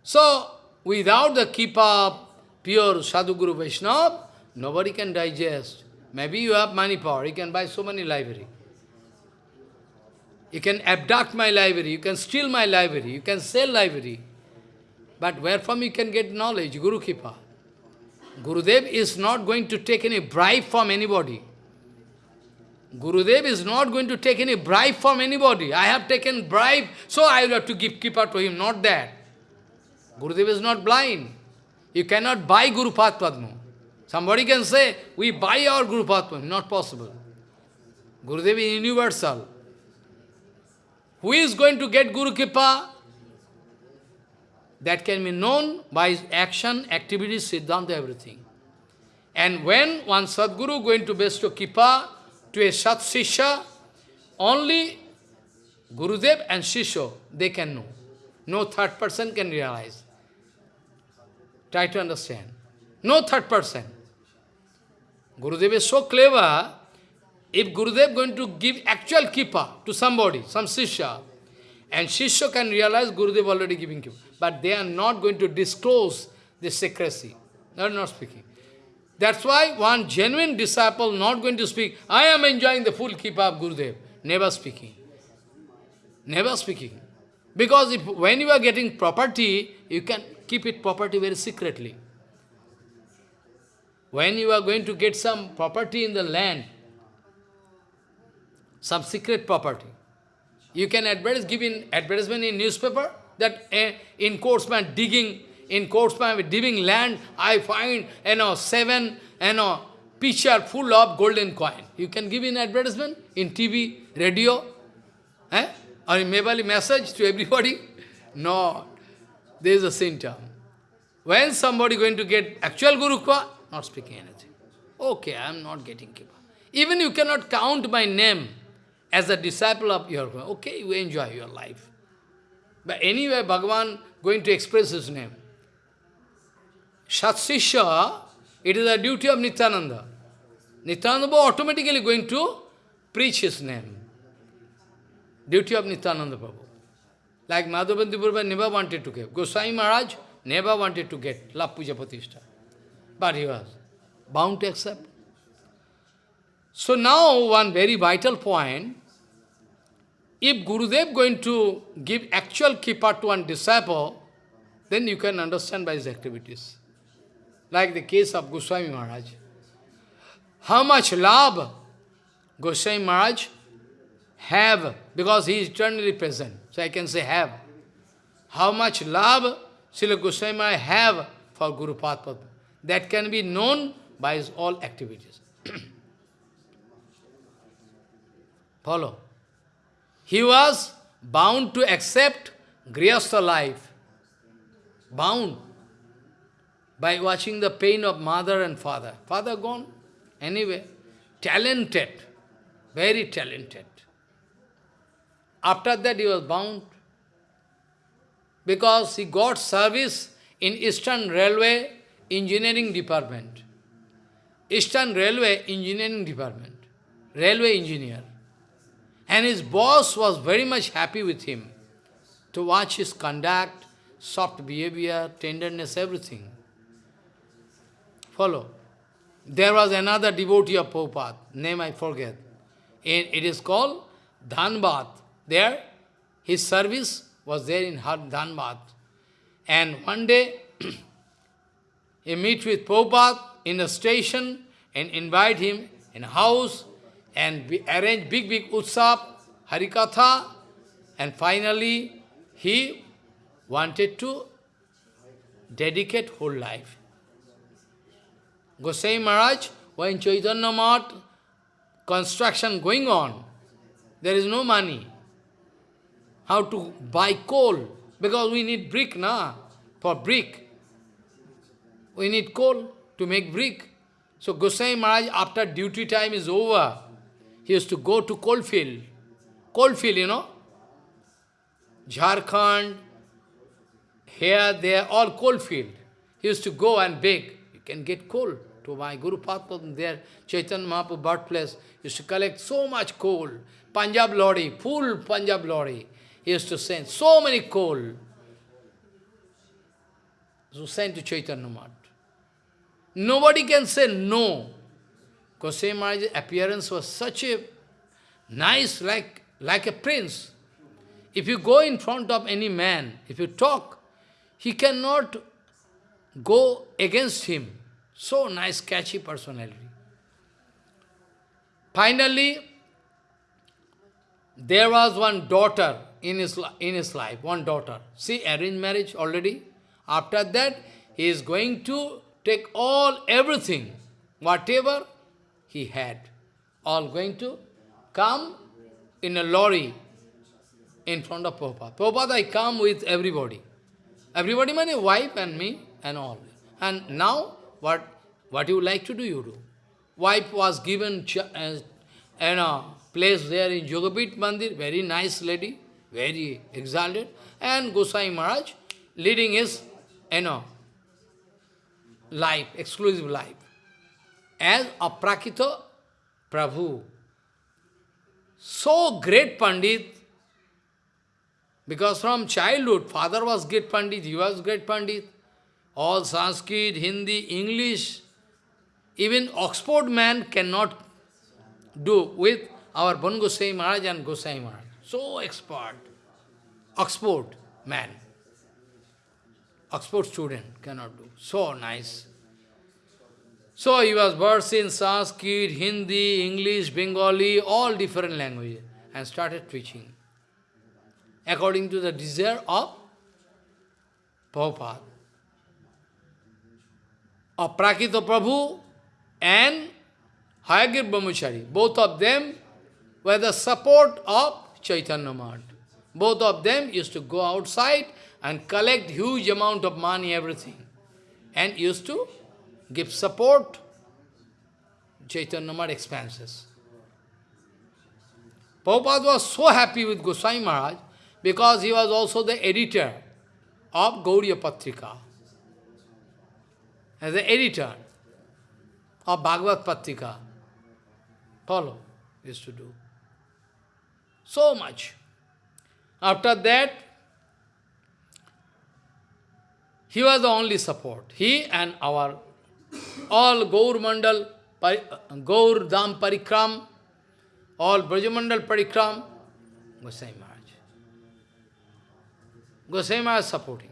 So, without the keeper, pure Sadhguru Vaishnava, nobody can digest. Maybe you have money power, you can buy so many library. You can abduct my library, you can steal my library, you can sell library. But where from you can get knowledge? Guru Kripa. Gurudev is not going to take any bribe from anybody. Gurudev is not going to take any bribe from anybody. I have taken bribe, so I will have to give Kripa to him, not that. Gurudev is not blind. You cannot buy Guru Padma. Somebody can say, we buy our Guru Padma. Not possible. Gurudev is universal. Who is going to get Guru Kripa? That can be known by his action, activities, Siddhanta, everything. And when one Sadguru going to bestow Kripa to a Sat Sisha, only Gurudev and Shisho, they can know. No third person can realize. Try to understand. No third person. Gurudev is so clever, if Gurudev going to give actual Kripa to somebody, some Sisha, and Shishya can realize Gurudev already giving Kripa, but they are not going to disclose the secrecy. They are not speaking. That's why one genuine disciple not going to speak, I am enjoying the full Kripa of Gurudev. Never speaking. Never speaking. Because if when you are getting property, you can keep it property very secretly. When you are going to get some property in the land, some secret property. You can advertise, give in advertisement in newspaper that uh, in Courtsman digging, in Courtsman digging land, I find, you know, seven, you know, pitcher full of golden coin. You can give in advertisement in TV, radio, eh? or in Mebali message to everybody. No, there is a symptom. When somebody going to get actual Guru Kwa, not speaking anything. Okay, I am not getting Kripa. Even you cannot count my name as a disciple of your okay, you enjoy your life. But anyway, Bhagavan going to express his name. Satsisha, it is a duty of Nityananda. Nityananda automatically going to preach his name. Duty of Nityananda Prabhu. Like Madhavendra Purva never wanted to get. Goswami Maharaj never wanted to get La Puja. But he was bound to accept. So now one very vital point, if Gurudev going to give actual Kripa to one disciple, then you can understand by his activities. Like the case of Goswami Maharaj. How much love Goswami Maharaj have, because he is eternally present. So I can say have. How much love Srila Goswami have for Guru Padma. That can be known by his all activities. Follow. He was bound to accept Grihastha life. Bound by watching the pain of mother and father. Father gone. Anyway, talented, very talented. After that he was bound because he got service in Eastern Railway Engineering Department. Eastern Railway Engineering Department. Railway engineer. And his boss was very much happy with him to watch his conduct, soft behavior, tenderness, everything. Follow. There was another devotee of Prabhupada, name I forget. it is called Dhanbad. There, his service was there in Dhanbad. And one day, he meet with Prabhupada in a station and invite him in house and we arranged big, big utsav, Harikatha, and finally he wanted to dedicate whole life. Gosai Maharaj, when Chaitanya Math, construction going on, there is no money. How to buy coal? Because we need brick, na? For brick. We need coal to make brick. So Gosai Maharaj, after duty time is over, he used to go to coalfield. Coalfield, you know. Jharkhand, here, there, all coalfield. He used to go and beg. You can get coal to my Guru Padma, there, Chaitanya Mahaprabhu birthplace, used to collect so much coal. Punjab lorry, full Punjab lorry. He used to send so many coal. So sent to Chaitanya Mahaprabhu. Nobody can say no. Goswami Maharaj's appearance was such a nice, like, like a prince. If you go in front of any man, if you talk, he cannot go against him. So nice, catchy personality. Finally, there was one daughter in his, in his life, one daughter. See, arranged marriage already. After that, he is going to take all, everything, whatever he had, all going to come in a lorry in front of Prabhupada. Prabhupada, I come with everybody. Everybody my wife and me and all. And now, what, what you like to do, you do. Wife was given as you know, place there in Yogapit Mandir, very nice lady, very exalted, and Gosai Maharaj leading his, you know, life, exclusive life, as Aprakrita Prabhu. So great Pandit, because from childhood, father was great Pandit, he was great Pandit, all Sanskrit, Hindi, English, even Oxford man cannot do with our Bon Gosai Maharaj and Gosai Maharaj. So expert. Oxford man. Oxford student cannot do. So nice. So he was versed in Sanskrit, Hindi, English, Bengali, all different languages and started preaching according to the desire of Prabhupada. Aprakrita Prabhu and Hayagir Brahmachari, both of them were the support of Chaitanya Mahaprabhu. Both of them used to go outside and collect huge amount of money, everything, and used to give support Chaitanya Mahaprabhu expenses. Prabhupada was so happy with Goswami Maharaj because he was also the editor of Gauriya Patrika. As the editor of Bhagavad Patrika. Follow, used to do. So much. After that, he was the only support. He and our all Gaur Mandal, Gaur Dham Parikram, all Brajamandal Parikram, Gosai Maharaj. Gosai Maharaj supporting.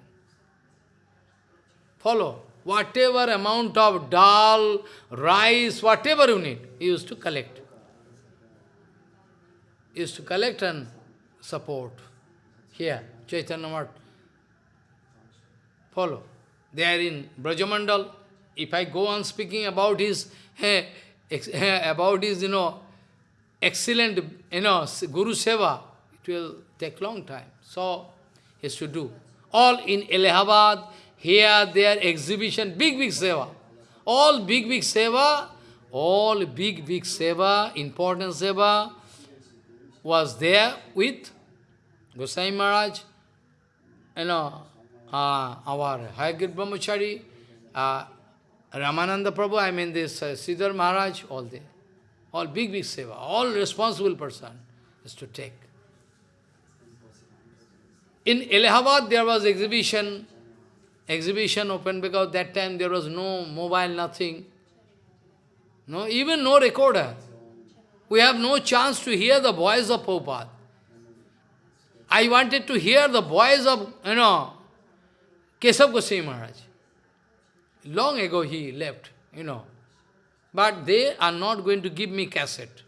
Follow. Whatever amount of dal, rice, whatever you need, he used to collect is to collect and support. Here, Chaitanya Math. Follow. They are in Brajamandal. If I go on speaking about his, eh, about his, you know, excellent, you know, Guru Seva, it will take long time. So, he has to do. All in Allahabad, here, there, exhibition, big, big Seva. All big, big Seva, all big, big Seva, important Seva, was there with Gosai Maharaj, you know, uh, our Hayagir Brahmachari, uh, Ramananda Prabhu, I mean this uh, Siddhar Maharaj, all there. All big, big seva, all responsible person is to take. In Allahabad there was exhibition, exhibition open because that time there was no mobile, nothing. No, even no recorder. We have no chance to hear the voice of Prabhupada. I wanted to hear the voice of, you know, Kesav Goswami Maharaj. Long ago he left, you know. But they are not going to give me cassette.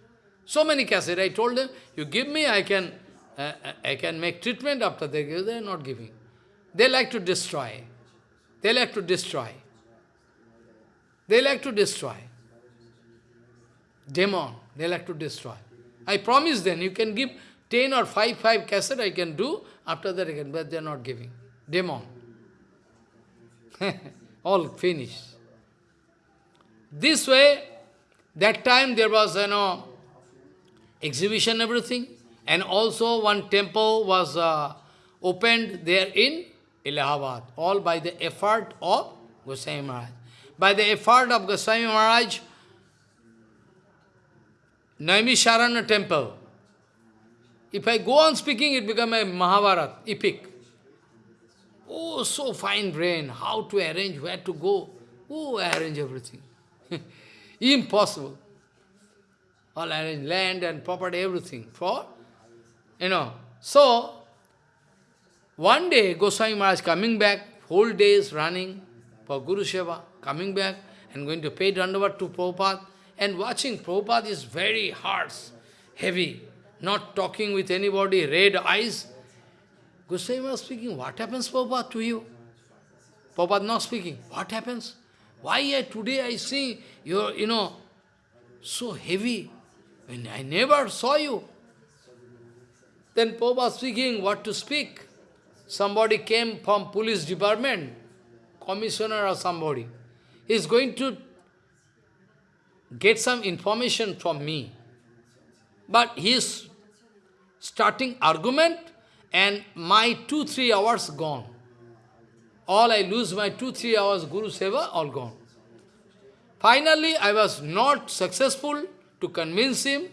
So many cassette. I told them, you give me, I can, uh, I can make treatment after they give. They are not giving. They like to destroy. They like to destroy. They like to destroy. Demon. They like to destroy. I promise them, you can give 10 or 5, 5 cassette I can do, after that I can, but they are not giving. Demon. All finished. This way, that time there was, you know, exhibition, everything, and also one temple was uh, opened there in Allahabad, all by the effort of Goswami Maharaj. by the effort of Goswami Maharaj, Naimisharanya temple. If I go on speaking, it become a Mahabharata, epic. Oh, so fine brain, how to arrange, where to go. Oh, arrange everything. Impossible. All arrange land and property, everything. For, you know. So, one day, Goswami Maharaj coming back, whole days running for Guru Seva, coming back and going to pay Dandavat to Prabhupada. And watching Prabhupada is very harsh, heavy, not talking with anybody, red eyes. Goswami was speaking, what happens Prabhupada to you? Prabhupada not speaking, what happens? Why I, today I see you you know, so heavy, when I never saw you. Then Prabhupada speaking, what to speak? Somebody came from police department, commissioner or somebody. He is going to get some information from me. But he is starting argument and my two, three hours gone. All I lose my two, three hours Guru Seva, all gone. Finally, I was not successful to convince him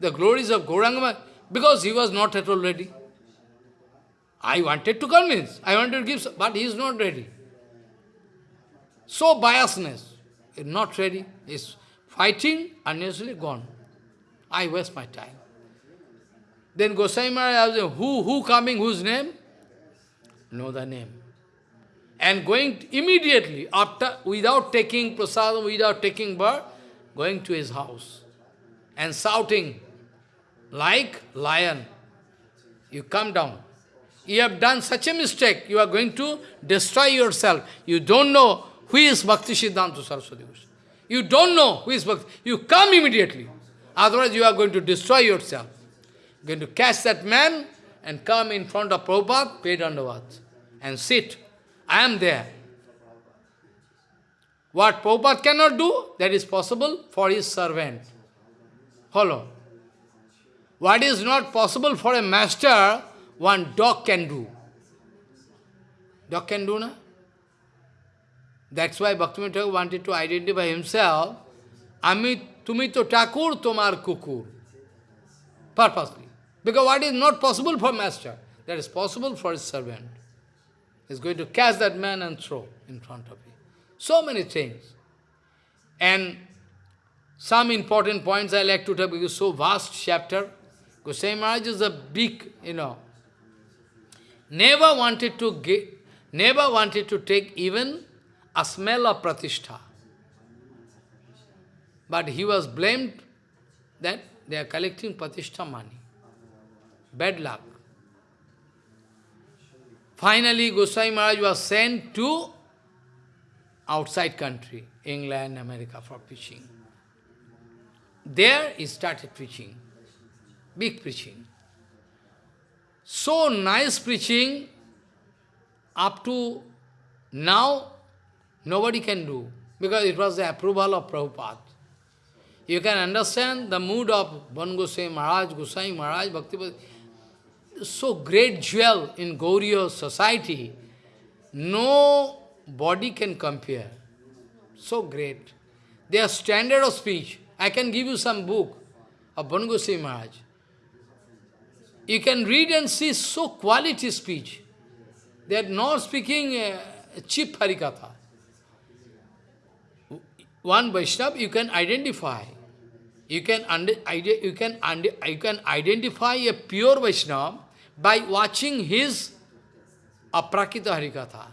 the glories of Gauranga because he was not at all ready. I wanted to convince, I wanted to give, but he is not ready. So biasness, not ready, is fighting, unnecessarily gone. I waste my time. Then Goswami Maharaj asked, who, who coming, whose name? Know the name. And going immediately, after, without taking prasadam, without taking birth, going to his house and shouting, like lion, you come down. You have done such a mistake, you are going to destroy yourself. You don't know who is Bhakti Siddhanta Saraswati Goswami. You don't know who is Bhakti. You come immediately. Otherwise you are going to destroy yourself. You're going to catch that man and come in front of Prabhupada, pay and sit. I am there. What Prabhupada cannot do, that is possible for his servant. Follow. What is not possible for a master, one dog can do. Dog can do, na? That's why Bhaktivinoda wanted to identify himself, Ami tumi to takur tomar kukur. Purposely. Because what is not possible for master, that is possible for his servant. He's going to catch that man and throw in front of him. So many things. And some important points I like to talk because so vast chapter. Goswami Maharaj is a big, you know, never wanted to get, never wanted to take even a smell of pratishtha. But he was blamed that they are collecting pratishtha money. Bad luck. Finally, Goswami Maharaj was sent to outside country, England, America, for preaching. There he started preaching, big preaching. So nice preaching, up to now Nobody can do, because it was the approval of Prabhupada. You can understand the mood of Ban Goswami Maharaj, Goswami Maharaj, Bhakti so great jewel in Gauriya society, no body can compare. So great. Their standard of speech. I can give you some book of Ban Goswami Maharaj. You can read and see so quality speech. They are not speaking uh, cheap Harikatha one Vaishnava you can identify. You can, you, can you can identify a pure Vaishnava by watching his Aprakrita Harikatha.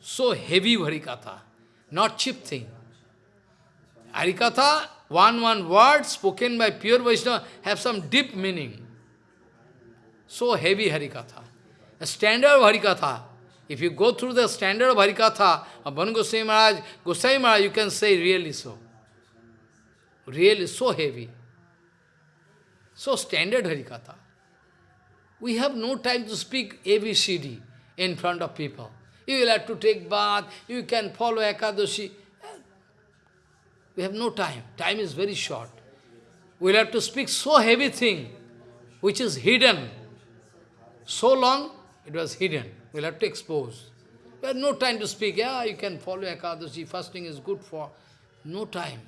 So heavy Harikatha, not cheap thing. Harikatha, one one word spoken by pure Vaishnava, have some deep meaning. So heavy Harikatha. A standard Harikatha, if you go through the standard of Harikatha of Ban Goswami Maharaj, Goswami Maharaj, you can say really so. Really so heavy. So standard Harikatha. We have no time to speak ABCD in front of people. You will have to take bath, you can follow Ekadashi. We have no time. Time is very short. We will have to speak so heavy thing, which is hidden. So long, it was hidden. We'll have to expose. But no time to speak. Yeah, you can follow Ekadashi. Fasting is good for... No time.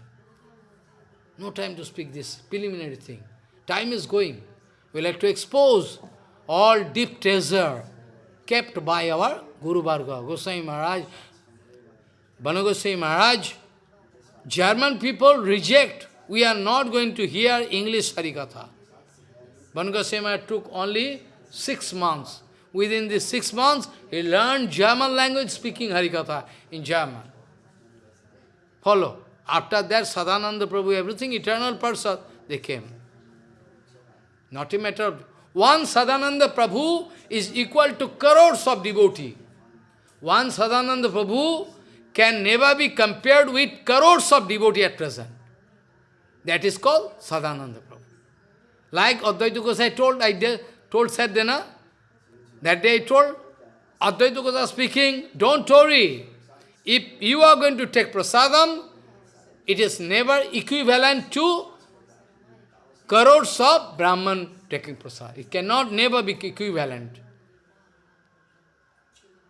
No time to speak this preliminary thing. Time is going. We'll have to expose all deep treasure kept by our Guru Varga, Goswami Maharaj, Banu Goswami Maharaj. German people reject. We are not going to hear English Harikatha. Banu Goswami Maharaj took only six months. Within these six months, he learned German language speaking Harikatha in German. Follow. After that, Sadananda Prabhu, everything, eternal person, they came. Not a matter of... One Sadananda Prabhu is equal to crores of devotee. One Sadananda Prabhu can never be compared with crores of devotee at present. That is called Sadananda Prabhu. Like Advaita Gosai told, I told Sadhana, that day I told, Advaita Gosai speaking, don't worry. If you are going to take prasadam, it is never equivalent to crores of Brahman taking prasad. It cannot never be equivalent.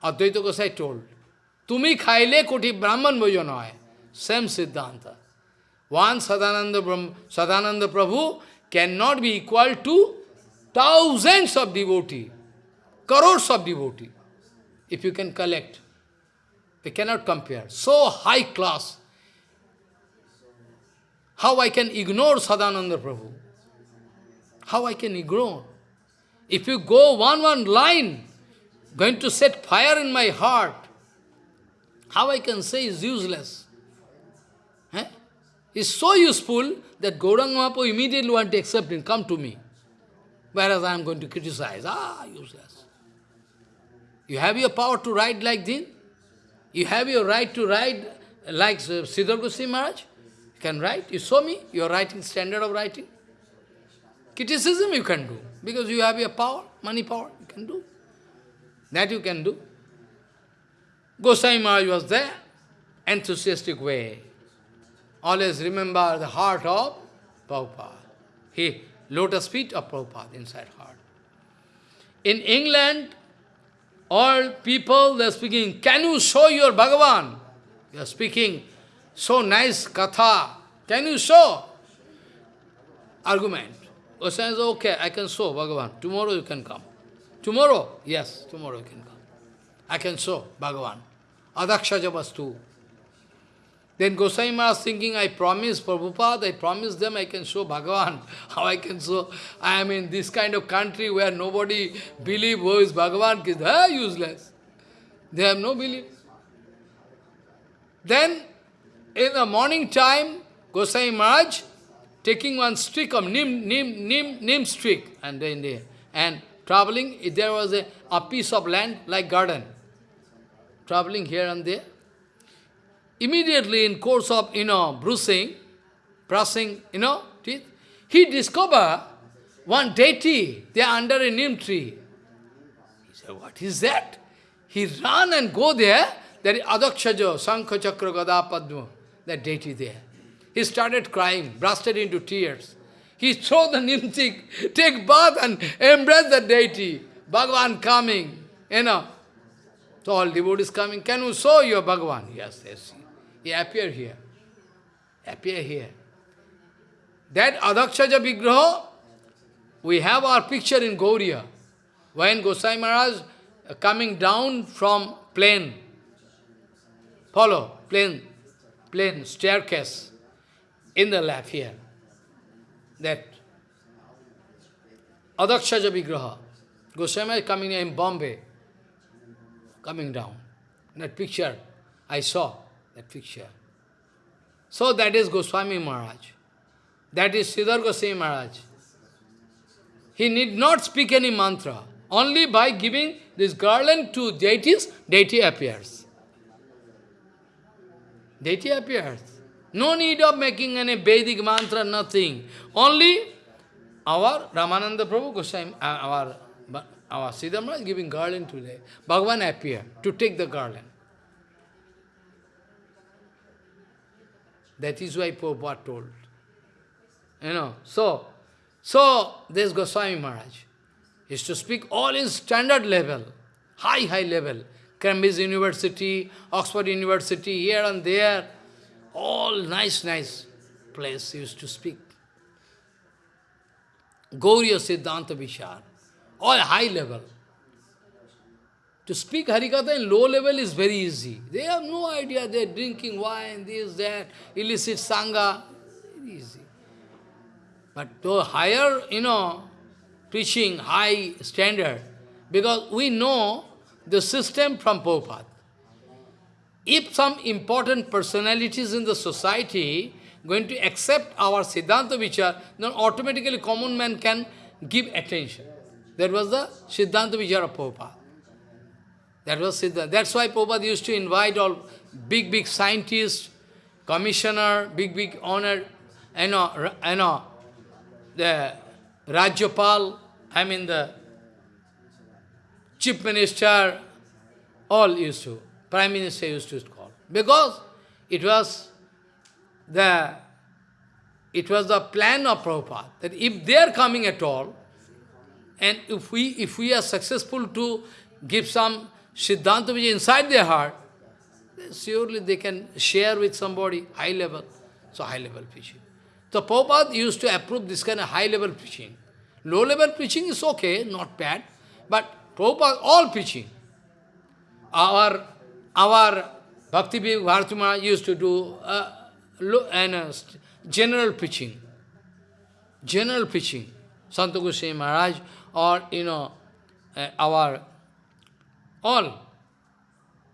Advaita Gosai told, Tumi khaile koti Brahman noy. Same Siddhanta. One Sadananda, Brahm, Sadananda Prabhu cannot be equal to thousands of devotees, crores of devotees, if you can collect. We cannot compare. So high class. How I can ignore Sadananda Prabhu? How I can ignore? If you go one, one line, going to set fire in my heart, how I can say is useless? Eh? It's so useful that Gauranga Mahaprabhu immediately want to accept him, come to me. Whereas I am going to criticize, ah, useless. You have your power to write like this? You have your right to write like Siddhar Goswami Maharaj? You can write. You show me your writing, standard of writing. Criticism you can do, because you have your power, money power, you can do. That you can do. Goswami Maharaj was there, enthusiastic way. Always remember the heart of Prabhupada. He, lotus feet of Prabhupada inside heart. In England, all people, they are speaking, can you show your Bhagavan? They are speaking, so nice katha. Can you show? Argument. Goswami says, okay, I can show Bhagavan. Tomorrow you can come. Tomorrow? Yes, tomorrow you can come. I can show Bhagavan. Adhokshaja vastu. Then Goswami Maharaj thinking, I promise Prabhupada, I promise them I can show Bhagavan. How I can show? I am in this kind of country where nobody believe who is Bhagavan, they useless. They have no belief. Then, in the morning time, Goswami Maharaj taking one stick of nim, nim, nim, nim stick, and then there, and traveling, there was a, a piece of land like garden, traveling here and there. Immediately in course of, you know, bruising, brushing, you know, teeth, he discovered one deity there under a neem tree. He said, what is that? He ran and go there, there is Adhokshaja, Sankha Chakra Gada Padma, that deity there. He started crying, bursted into tears. He threw the neem stick, take bath and embrace the deity. Bhagavan coming, you know. So all devotees coming, can you show your Bhagavan? Yes, yes. He appear here. Appear here. That Adhokshaja Vigraha, we have our picture in Gauriya. When Gosai Maharaj uh, coming down from plane, follow, plane, plane, staircase, in the lap here. That Adhokshaja Vigraha. Goswami coming in Bombay, coming down. That picture I saw that picture. So that is Goswami Maharaj. That is Siddhar Goswami Maharaj. He need not speak any mantra. Only by giving this garland to deities, deity appears. Deity appears. No need of making any Vedic mantra, nothing. Only our Ramananda Prabhu Goswami, uh, our, our Siddhar Maharaj giving garland today. Bhagavan appear to take the garland. That is why Prabhupada told. You know, so, so this Goswami Maharaj is to speak all in standard level, high, high level, Cambridge University, Oxford University, here and there, all nice, nice place used to speak. Gauriya Siddhanta Vichar, all high level. To speak Harikatha in low level is very easy. They have no idea, they are drinking wine, this, that, illicit sangha, easy. But to higher, you know, preaching, high standard, because we know the system from Prabhupada. If some important personalities in the society going to accept our Siddhanta Vichar, then automatically common man can give attention. That was the Siddhanta Vichar of Prabhupada. That was Siddhanta. That's why Prabhupada used to invite all big, big scientists, commissioner, big, big honor, you know, you know, the Rajyapal, I mean the chief minister, all used to, prime minister used to call. Because it was the it was the plan of Prabhupada that if they are coming at all, and if we if we are successful to give some Siddhanta which inside their heart, surely they can share with somebody high level. So high level preaching. So Prabhupada used to approve this kind of high level preaching. Low level preaching is okay, not bad, but Prabhupada, all preaching. Our, our Bhakti Bharati used to do uh, low, and, uh, general preaching. General preaching. Santa Goswami Maharaj or, you know, uh, our, all.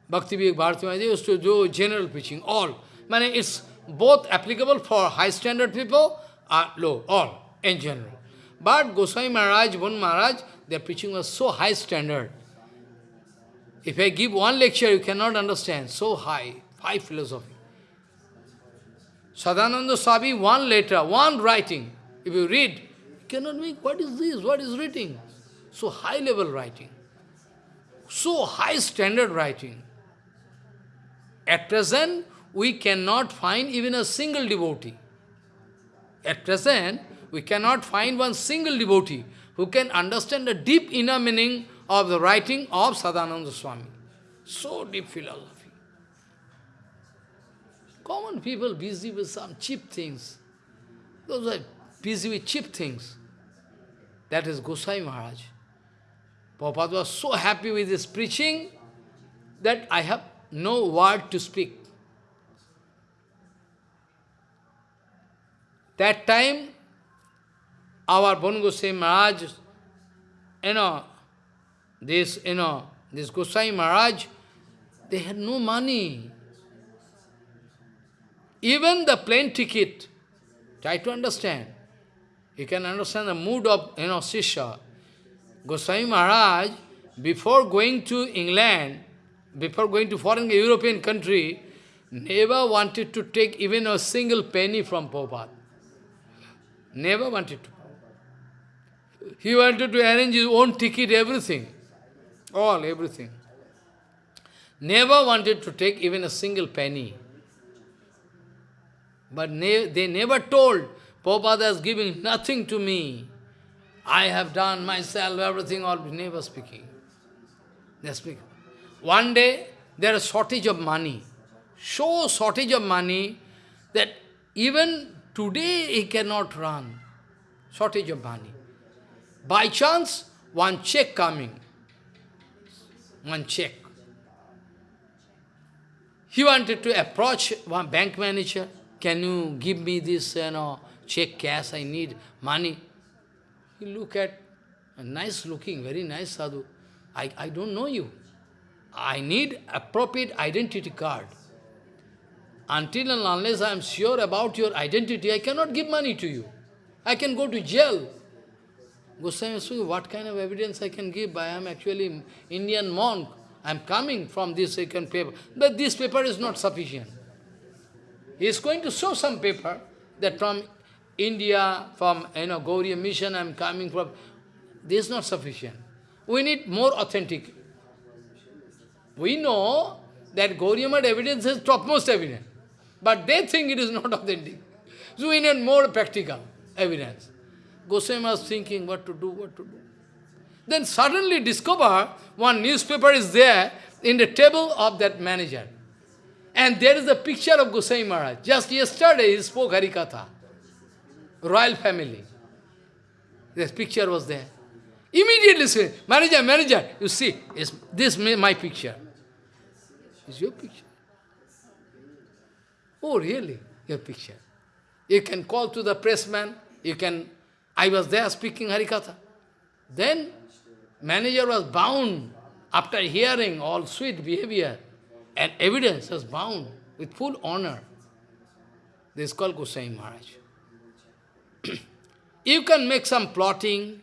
Bhakti Bharati Maharaj used to do general preaching, all. Mane, it's both applicable for high standard people or low, all, in general. But Goswami Maharaj, Bon Maharaj, their preaching was so high standard. If I give one lecture, you cannot understand. So high, high philosophy. Sadananda Swami, one letter, one writing. If you read, you cannot make, what is this? What is writing? So high level writing. So high standard writing. At present, we cannot find even a single devotee. At present, we cannot find one single devotee who can understand the deep inner meaning of the writing of Sadananda Swami. So deep philosophy. Common people busy with some cheap things. Those are busy with cheap things. That is Gosai Maharaj. Prabhupada was so happy with his preaching that I have no word to speak. That time, our Gosai Maharaj, you know, this, you know, this Gosai Maharaj, they had no money. Even the plane ticket, try to understand. You can understand the mood of, you know, Sisha. Goswami Maharaj, before going to England, before going to foreign European country, never wanted to take even a single penny from Prabhupada. Never wanted to. He wanted to arrange his own ticket, everything. All, everything. Never wanted to take even a single penny. But ne they never told, Prabhupada has given nothing to me. I have done myself, everything, all never speaking. They speak. One day, there is shortage of money. So shortage of money that even today he cannot run. Shortage of money. By chance, one check coming. One check. He wanted to approach one bank manager. Can you give me this you know, check cash? I need money. Look at a nice looking, very nice sadhu. I, I don't know you. I need appropriate identity card. Until and unless I am sure about your identity, I cannot give money to you. I can go to jail. Goswami Sui, what kind of evidence I can give? I am actually Indian monk. I am coming from this second paper. But this paper is not sufficient. He is going to show some paper that from India, from you know, Gauriya mission I am coming from. This is not sufficient. We need more authentic. We know that Gauriya evidence is topmost evidence. But they think it is not authentic. So we need more practical evidence. Goswami was thinking what to do, what to do. Then suddenly discover one newspaper is there, in the table of that manager. And there is a picture of Gosai Maharaj. Just yesterday he spoke Harikatha. Royal family. This picture was there. Immediately say, manager, manager, you see, is this my picture? Is your picture? Oh, really? Your picture. You can call to the pressman, you can, I was there speaking Harikatha. Then, manager was bound, after hearing all sweet behavior and evidence, was bound with full honor. This is called Goswami Maharaj. You can make some plotting,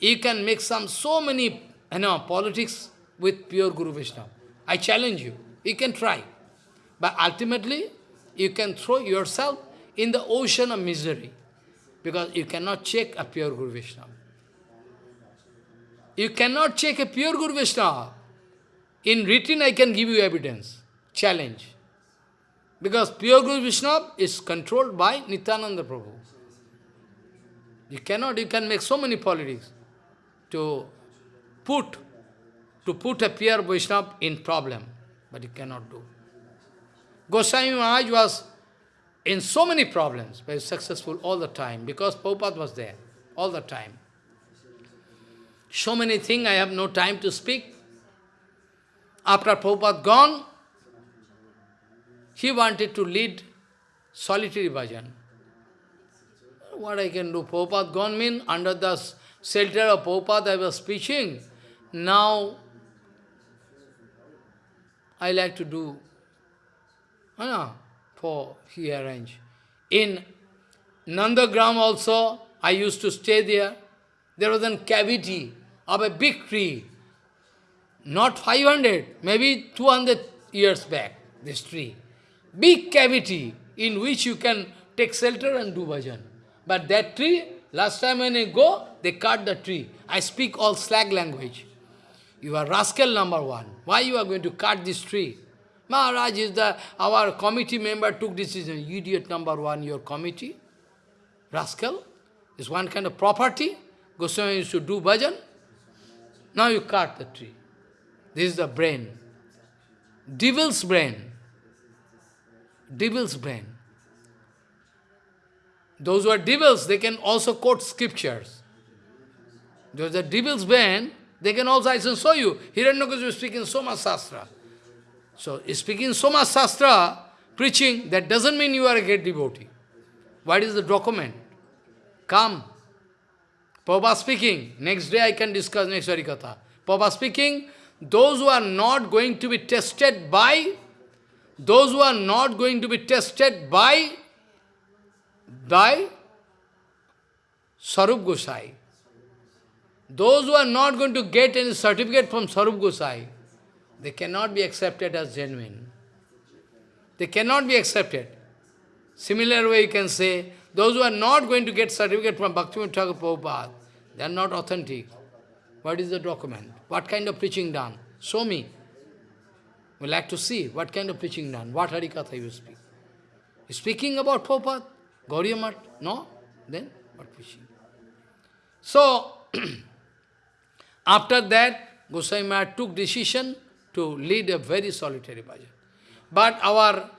you can make some so many you know, politics with pure Guru Vishnu. I challenge you. You can try. But ultimately, you can throw yourself in the ocean of misery. Because you cannot check a pure Guru Vishnu. You cannot check a pure Guru Vishnu. In written, I can give you evidence. Challenge. Because pure Guru Vishnu is controlled by Nityananda Prabhu. You cannot, you can make so many politics to put, to put a pure Vaishnava in problem, but you cannot do. Goswami Maharaj was in so many problems, but successful all the time, because Prabhupada was there, all the time. So many things, I have no time to speak. After Prabhupada gone, he wanted to lead solitary bhajan. What I can do? Prabhupada gone mean under the shelter of Prabhupada I was preaching. Now, I like to do know, for he arranged. In Nandagram also, I used to stay there. There was a cavity of a big tree. Not 500, maybe 200 years back, this tree. Big cavity in which you can take shelter and do bhajan. But that tree, last time when I go, they cut the tree. I speak all slag language. You are rascal number one. Why you are going to cut this tree? Maharaj is the, our committee member took decision. Idiot number one, your committee. Rascal. Is one kind of property. Goswami used to do bhajan. Now you cut the tree. This is the brain. Devil's brain. Devil's brain. Those who are devils, they can also quote scriptures. Those are devil's brain, they can also, I can show you. Hiranyakasipu is speaking so much. So, speaking so much preaching, that doesn't mean you are a great devotee. What is the document? Come. Prabhupada speaking, next day I can discuss next Harikatha. Prabhupada speaking, those who are not going to be tested by, those who are not going to be tested by, by Sarup Gosai, those who are not going to get any certificate from Sarup Gosai, they cannot be accepted as genuine. They cannot be accepted. Similar way you can say, those who are not going to get certificate from Bhaktivinoda Thakur Prabhupada, they are not authentic. What is the document? What kind of preaching done? Show me. We like to see what kind of preaching done, what Harikatha you speak. Speaking about Prabhupada, Gauriya no? Then what preaching? So, after that, Goswami Maharaj took decision to lead a very solitary bhajan. But our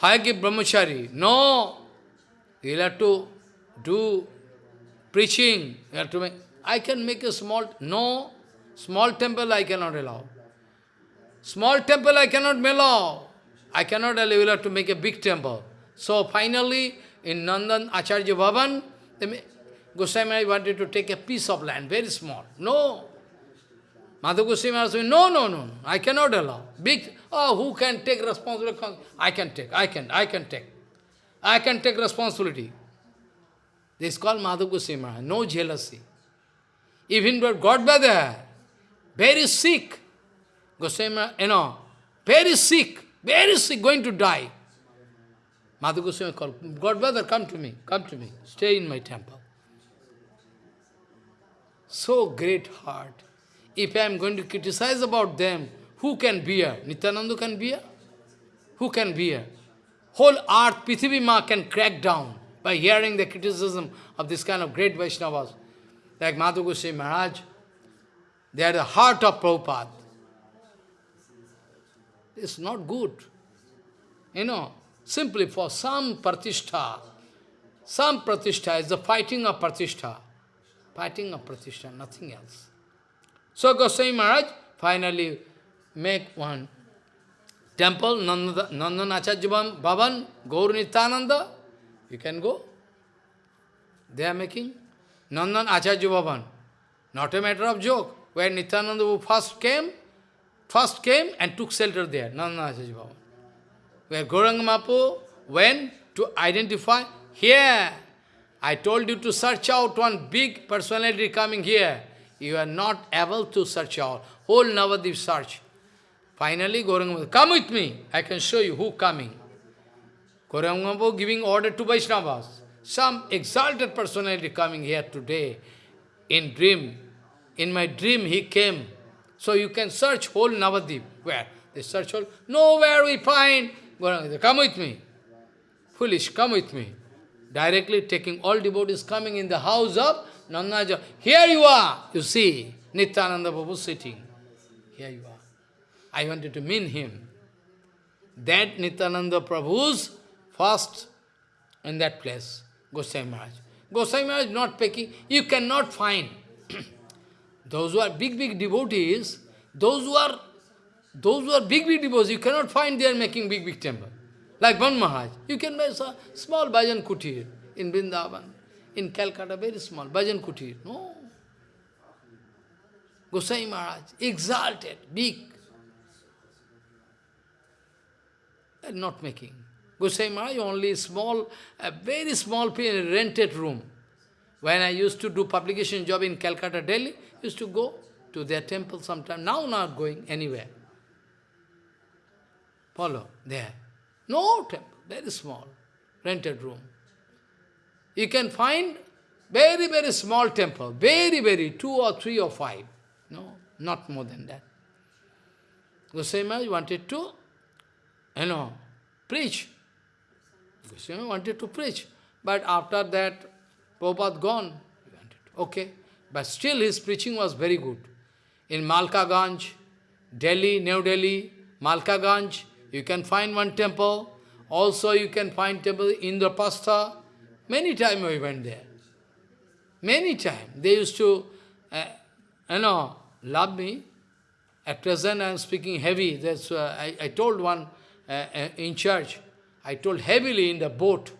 Hayagya Brahmachari, no, you have to do preaching, you have to make, I can make a small, no, small temple I cannot allow. Small temple I cannot allow. I cannot allow, you have to make a big temple. So finally, in Nandan Acharya Bhavan, Goswami wanted to take a piece of land, very small. No, Madhu Goswami saying, no, no, no, I cannot allow. Big, oh, who can take responsibility? I can take, I can, I can take. I can take responsibility. This is called Madhu Goswami no jealousy. Even but God brother, very sick. Goswami, you know, very sick, very sick, going to die. Madhu Goswami called, God brother, come to me, come to me, stay in my temple. So great heart. If I am going to criticize about them, who can bear? Nityananda can bear? Who can bear? Whole earth, Prithivi Ma can crack down by hearing the criticism of this kind of great Vaishnavas. Like Madhu Goswami Maharaj, they are the heart of Prabhupada. It's not good. You know, simply for some pratishtha, some pratishtha is the fighting of pratishtha. Fighting of pratishtha, nothing else. So Goswami Maharaj finally make one temple, Nandanacharya Bhavan, Gaur Nityananda. You can go. They are making Nandan Acharya Bhavan. Not a matter of joke. Where Nityananda first came, first came and took shelter there, Nandan Acharya Bhavan. Where Gauranga Mapu went to identify, here, I told you to search out one big personality coming here. You are not able to search out. Whole Navadip search. Finally, Gauranga come with me. I can show you who coming. Gauranga giving order to Vaishnavas. Some exalted personality coming here today in dream. In my dream he came. So you can search whole Navadip. Where? They search whole. Nowhere we find. Come with me. Foolish, come with me. Directly taking all devotees coming in the house of Nandaja. Here you are, you see, Nityananda Prabhu sitting. Here you are. I wanted to mean him. That Nityananda Prabhu's first in that place, Gosai Maharaj. Gosai Maharaj not picking, you cannot find. those who are big, big devotees, those who are those who are big, big devotees, you cannot find they are making big, big temple. Like Ban Maharaj, you can make a small Bhajan Kutir in Vrindavan, in Calcutta, very small, Bhajan Kutir. No. Gosai Maharaj, exalted, big. not making. Gosai Maharaj only small, a very small rented room. When I used to do publication job in Calcutta, Delhi, used to go to their temple sometime. Now not going anywhere. Follow, there. No temple, very small, rented room. You can find very, very small temple, very, very, two or three or five. No, not more than that. Gosai Maharaj wanted to you know, preach. Goswami wanted to preach. But after that, Prabhupada gone. Okay. But still his preaching was very good. In Malkaganj, Delhi, New Delhi, Malkaganj, you can find one temple. Also you can find temple in Indraprastha. Many times we went there. Many times. They used to, uh, you know, love me. At present I am speaking heavy. That's uh, I, I told one uh, uh, in church, I told heavily in the boat,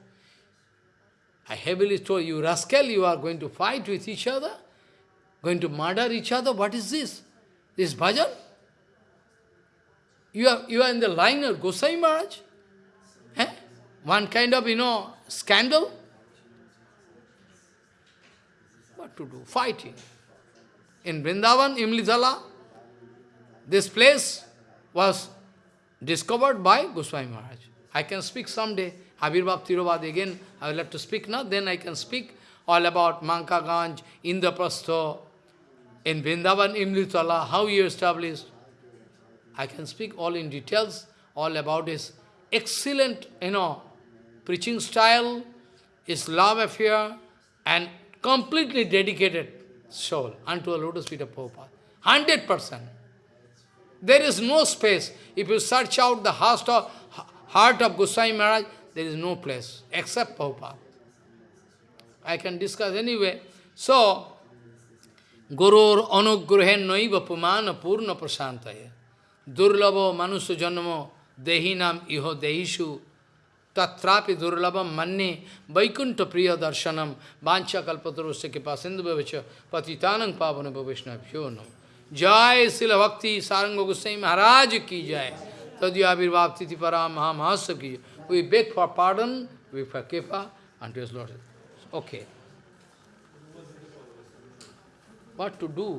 I heavily told you, rascal, you are going to fight with each other? Going to murder each other? What is this? This bhajan? You are, you are in the liner, Gosai Maharaj? Eh? One kind of, you know, scandal? What to do? Fighting. In Vrindavan, Imlitala, this place was discovered by Goswami Maharaj. I can speak someday, Avirbhav Tirobhav again, I will have to speak now, then I can speak all about Malkaganj, Indraprastha, in Vrindavan, Imlitala, how he established. I can speak all in details, all about his excellent, you know, preaching style, his love affair, and completely dedicated soul unto a lotus feet of Prabhupada. Hundred percent. There is no space. If you search out the heart of, heart of Goswami Maharaj, there is no place except Prabhupada. I can discuss anyway. So, Gurur anugrahen noiva pumana purna prasantaya durlabo manusu janmo dehinam iho dehishu tatrapi durlabam manne vaikunta priya darshanam bancha kalpatrusya kripa sindhu bhavacha patitanang pavana bhavishna bhyonam jai sila bhakti saranga gusai maharaj ki jai tadyabhirvaptiti para maha mahasav ki we beg for pardon we for kripa and his lord. Okay. What to do?